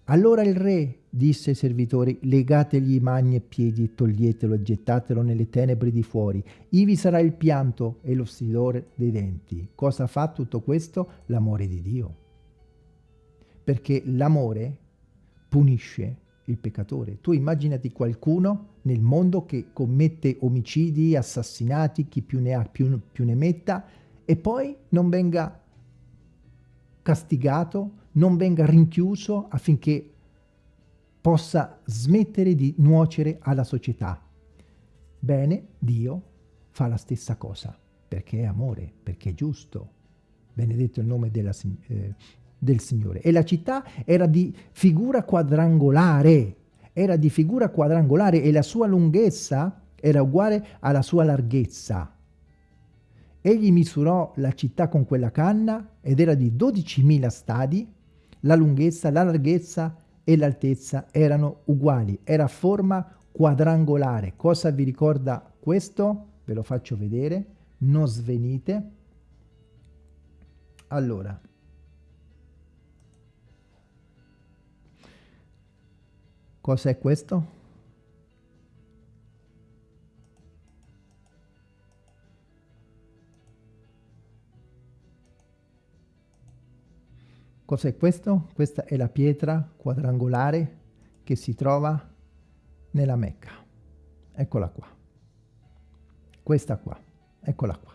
Allora il re disse ai servitori, legategli mani e piedi e toglietelo e gettatelo nelle tenebre di fuori. Ivi sarà il pianto e lo stridore dei denti. Cosa fa tutto questo? L'amore di Dio. Perché l'amore punisce il peccatore. Tu immaginati qualcuno nel mondo che commette omicidi, assassinati, chi più ne ha più, più ne metta, e poi non venga castigato, non venga rinchiuso affinché possa smettere di nuocere alla società. Bene, Dio fa la stessa cosa, perché è amore, perché è giusto. Benedetto il nome della, eh, del Signore. E la città era di figura quadrangolare, era di figura quadrangolare e la sua lunghezza era uguale alla sua larghezza. Egli misurò la città con quella canna ed era di 12.000 stadi, la lunghezza, la larghezza e l'altezza erano uguali, era forma quadrangolare. Cosa vi ricorda questo? Ve lo faccio vedere, non svenite. Allora, Cos'è questo? Cos'è questo? Questa è la pietra quadrangolare che si trova nella Mecca. Eccola qua. Questa qua. Eccola qua.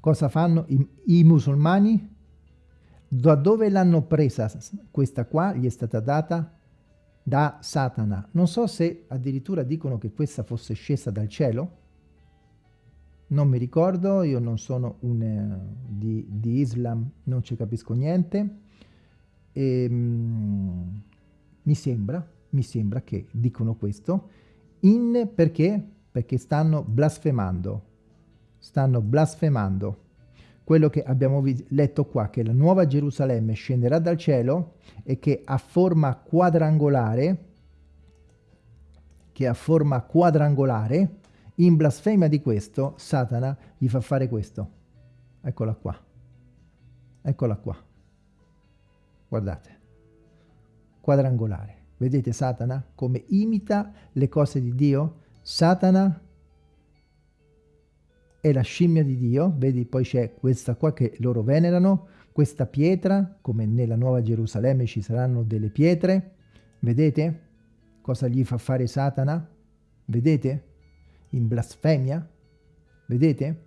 Cosa fanno i, i musulmani? Da dove l'hanno presa questa qua? Gli è stata data da Satana. Non so se addirittura dicono che questa fosse scesa dal cielo. Non mi ricordo, io non sono un, uh, di, di, Islam, non ci capisco niente. E, um, mi sembra, mi sembra che dicono questo. In perché? Perché stanno blasfemando. Stanno blasfemando quello che abbiamo letto qua, che la nuova Gerusalemme scenderà dal cielo e che ha forma quadrangolare, che ha forma quadrangolare, in blasfemia di questo, Satana gli fa fare questo. Eccola qua. Eccola qua. Guardate. Quadrangolare. Vedete Satana come imita le cose di Dio? Satana è la scimmia di Dio, vedi poi c'è questa qua che loro venerano, questa pietra, come nella Nuova Gerusalemme ci saranno delle pietre, vedete cosa gli fa fare Satana? Vedete? In blasfemia? Vedete?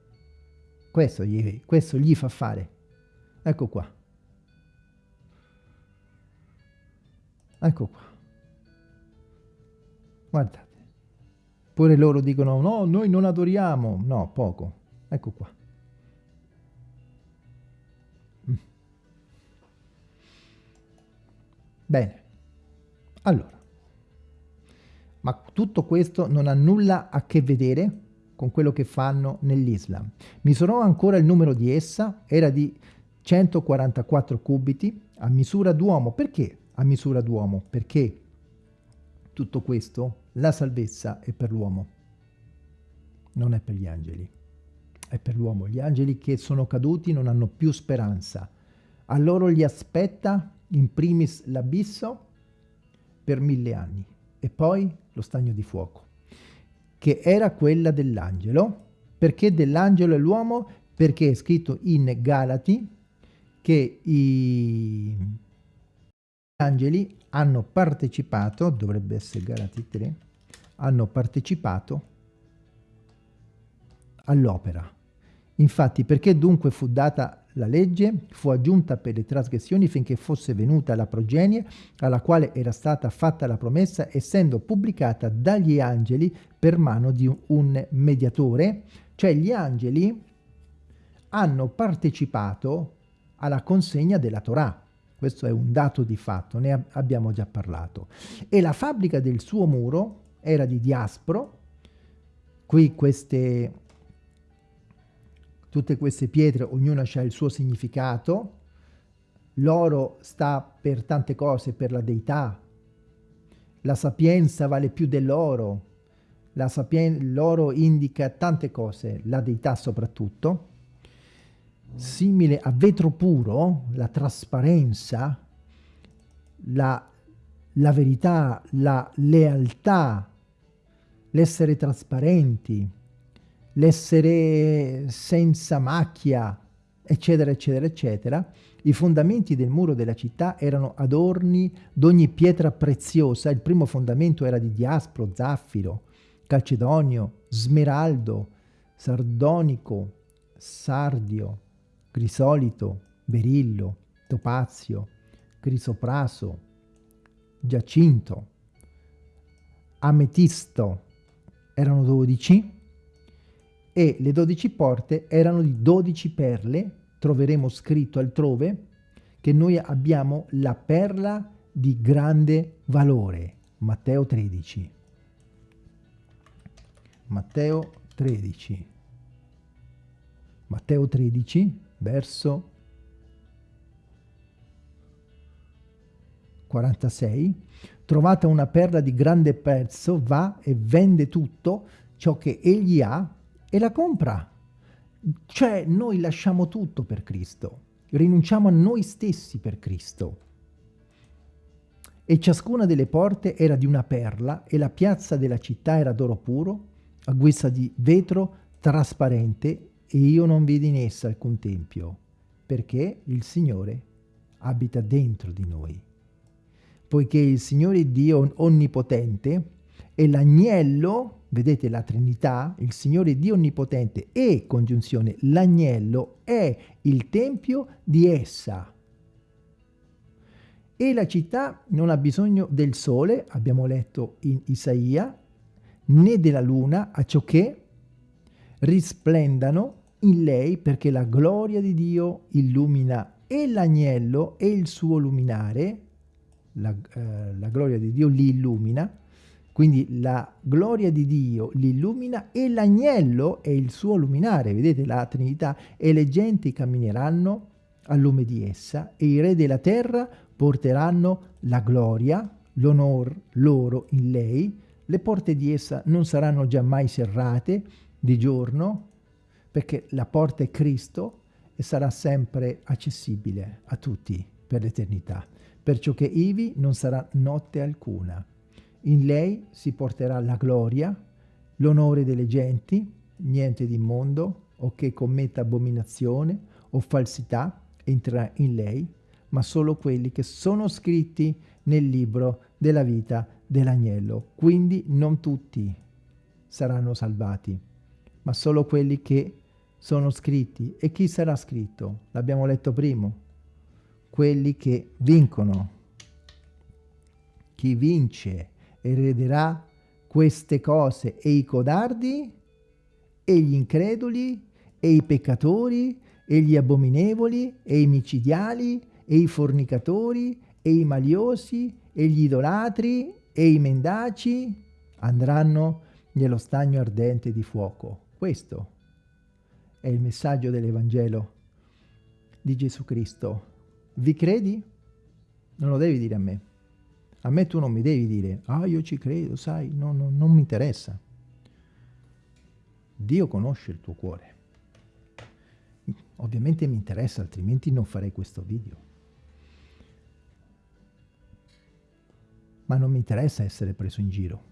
Questo gli, questo gli fa fare. Ecco qua. Ecco qua. Guardate. Pure loro dicono, no, noi non adoriamo. No, poco. Ecco qua. Mm. Bene. Allora. Ma tutto questo non ha nulla a che vedere con quello che fanno nell'Islam. Misurò ancora il numero di essa, era di 144 cubiti a misura d'uomo. Perché a misura d'uomo? Perché tutto questo la salvezza è per l'uomo, non è per gli angeli, è per l'uomo. Gli angeli che sono caduti non hanno più speranza. A loro gli aspetta in primis l'abisso per mille anni e poi lo stagno di fuoco, che era quella dell'angelo. Perché dell'angelo e l'uomo? Perché è scritto in Galati che i angeli hanno partecipato, dovrebbe essere Galati 3, hanno partecipato all'opera. Infatti, perché dunque fu data la legge, fu aggiunta per le trasgressioni finché fosse venuta la progenie alla quale era stata fatta la promessa, essendo pubblicata dagli angeli per mano di un mediatore, cioè gli angeli hanno partecipato alla consegna della Torah. Questo è un dato di fatto, ne abbiamo già parlato. E la fabbrica del suo muro era di diaspro, qui queste, tutte queste pietre, ognuna ha il suo significato, l'oro sta per tante cose, per la deità, la sapienza vale più dell'oro, l'oro indica tante cose, la deità soprattutto, simile a vetro puro, la trasparenza, la, la verità, la lealtà, l'essere trasparenti, l'essere senza macchia, eccetera, eccetera, eccetera, i fondamenti del muro della città erano adorni d'ogni pietra preziosa. Il primo fondamento era di diaspro, zaffiro, calcedonio, smeraldo, sardonico, sardio, crisolito, berillo, topazio, crisopraso, giacinto, ametisto, erano dodici, e le dodici porte erano di dodici perle, troveremo scritto altrove, che noi abbiamo la perla di grande valore. Matteo 13. Matteo 13. Matteo 13, verso 46. Trovata una perla di grande prezzo, va e vende tutto ciò che egli ha e la compra. Cioè noi lasciamo tutto per Cristo, rinunciamo a noi stessi per Cristo. E ciascuna delle porte era di una perla e la piazza della città era d'oro puro, a guisa di vetro trasparente e io non vidi in essa alcun tempio, perché il Signore abita dentro di noi. Poiché il Signore Dio Onnipotente è l'agnello vedete la Trinità, il Signore Dio Onnipotente e, congiunzione, l'agnello è il tempio di essa. E la città non ha bisogno del sole, abbiamo letto in Isaia, né della luna, a ciò che risplendano in lei perché la gloria di Dio illumina e l'agnello e il suo luminare, la, eh, la gloria di Dio li illumina, quindi la gloria di Dio l'illumina e l'agnello è il suo luminare, vedete la Trinità, e le genti cammineranno al lume di essa e i re della terra porteranno la gloria, l'onor loro in lei, le porte di essa non saranno già mai serrate di giorno, perché la porta è Cristo e sarà sempre accessibile a tutti per l'eternità, perciò che ivi non sarà notte alcuna. In lei si porterà la gloria, l'onore delle genti, niente di immondo o che commetta abominazione o falsità entrerà in lei, ma solo quelli che sono scritti nel libro della vita dell'agnello. Quindi non tutti saranno salvati, ma solo quelli che sono scritti. E chi sarà scritto? L'abbiamo letto prima. Quelli che vincono. Chi vince erederà queste cose e i codardi e gli increduli e i peccatori e gli abominevoli e i micidiali e i fornicatori e i maliosi e gli idolatri e i mendaci andranno nello stagno ardente di fuoco. Questo è il messaggio dell'Evangelo di Gesù Cristo. Vi credi? Non lo devi dire a me. A me tu non mi devi dire, ah io ci credo, sai, no, no, non mi interessa. Dio conosce il tuo cuore. Ovviamente mi interessa, altrimenti non farei questo video. Ma non mi interessa essere preso in giro.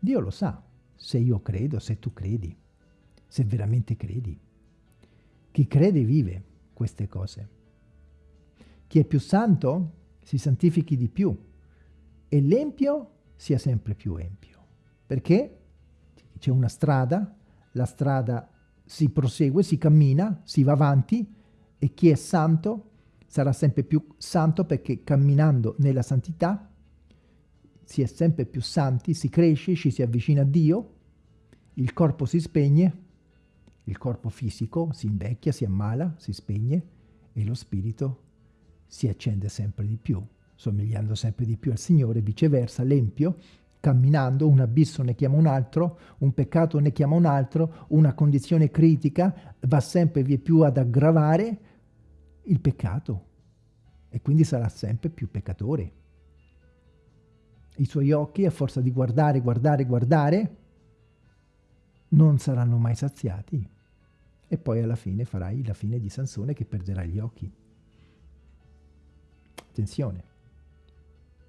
Dio lo sa, se io credo, se tu credi, se veramente credi. Chi crede vive queste cose. Chi è più santo si santifichi di più e l'empio sia sempre più empio. Perché c'è una strada, la strada si prosegue, si cammina, si va avanti e chi è santo sarà sempre più santo perché camminando nella santità si è sempre più santi, si cresce, ci si avvicina a Dio, il corpo si spegne, il corpo fisico si invecchia, si ammala, si spegne e lo spirito si accende sempre di più somigliando sempre di più al Signore, viceversa l'empio, camminando, un abisso ne chiama un altro, un peccato ne chiama un altro, una condizione critica va sempre via più ad aggravare il peccato e quindi sarà sempre più peccatore. i suoi occhi, a forza di guardare, guardare, guardare, non saranno mai saziati. E poi alla fine farai la fine di Sansone che perderà gli occhi. Attenzione.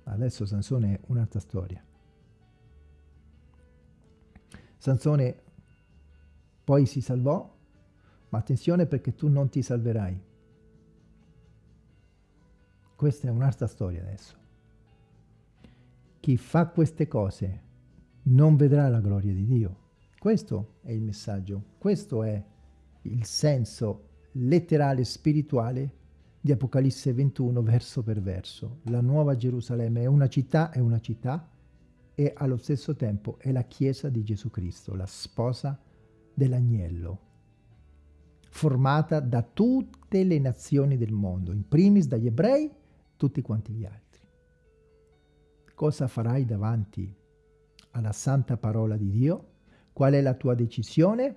Adesso Sansone è un'altra storia. Sansone poi si salvò, ma attenzione perché tu non ti salverai. Questa è un'altra storia adesso. Chi fa queste cose non vedrà la gloria di Dio. Questo è il messaggio, questo è il senso letterale spirituale di Apocalisse 21 verso per verso. La nuova Gerusalemme è una città, è una città e allo stesso tempo è la Chiesa di Gesù Cristo, la sposa dell'agnello, formata da tutte le nazioni del mondo, in primis dagli ebrei, tutti quanti gli altri. Cosa farai davanti alla santa parola di Dio? Qual è la tua decisione?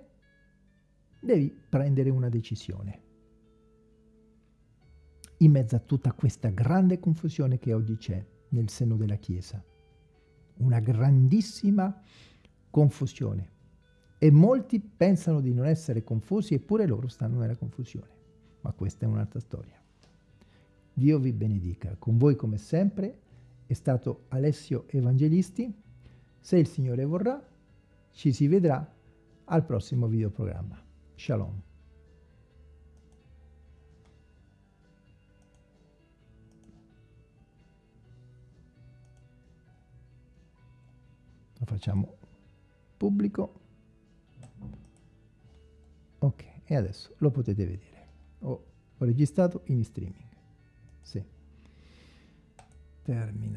Devi prendere una decisione. In mezzo a tutta questa grande confusione che oggi c'è nel seno della Chiesa una grandissima confusione. E molti pensano di non essere confusi, eppure loro stanno nella confusione. Ma questa è un'altra storia. Dio vi benedica. Con voi, come sempre, è stato Alessio Evangelisti. Se il Signore vorrà, ci si vedrà al prossimo videoprogramma. Shalom. lo facciamo pubblico ok e adesso lo potete vedere ho, ho registrato in streaming sì. termina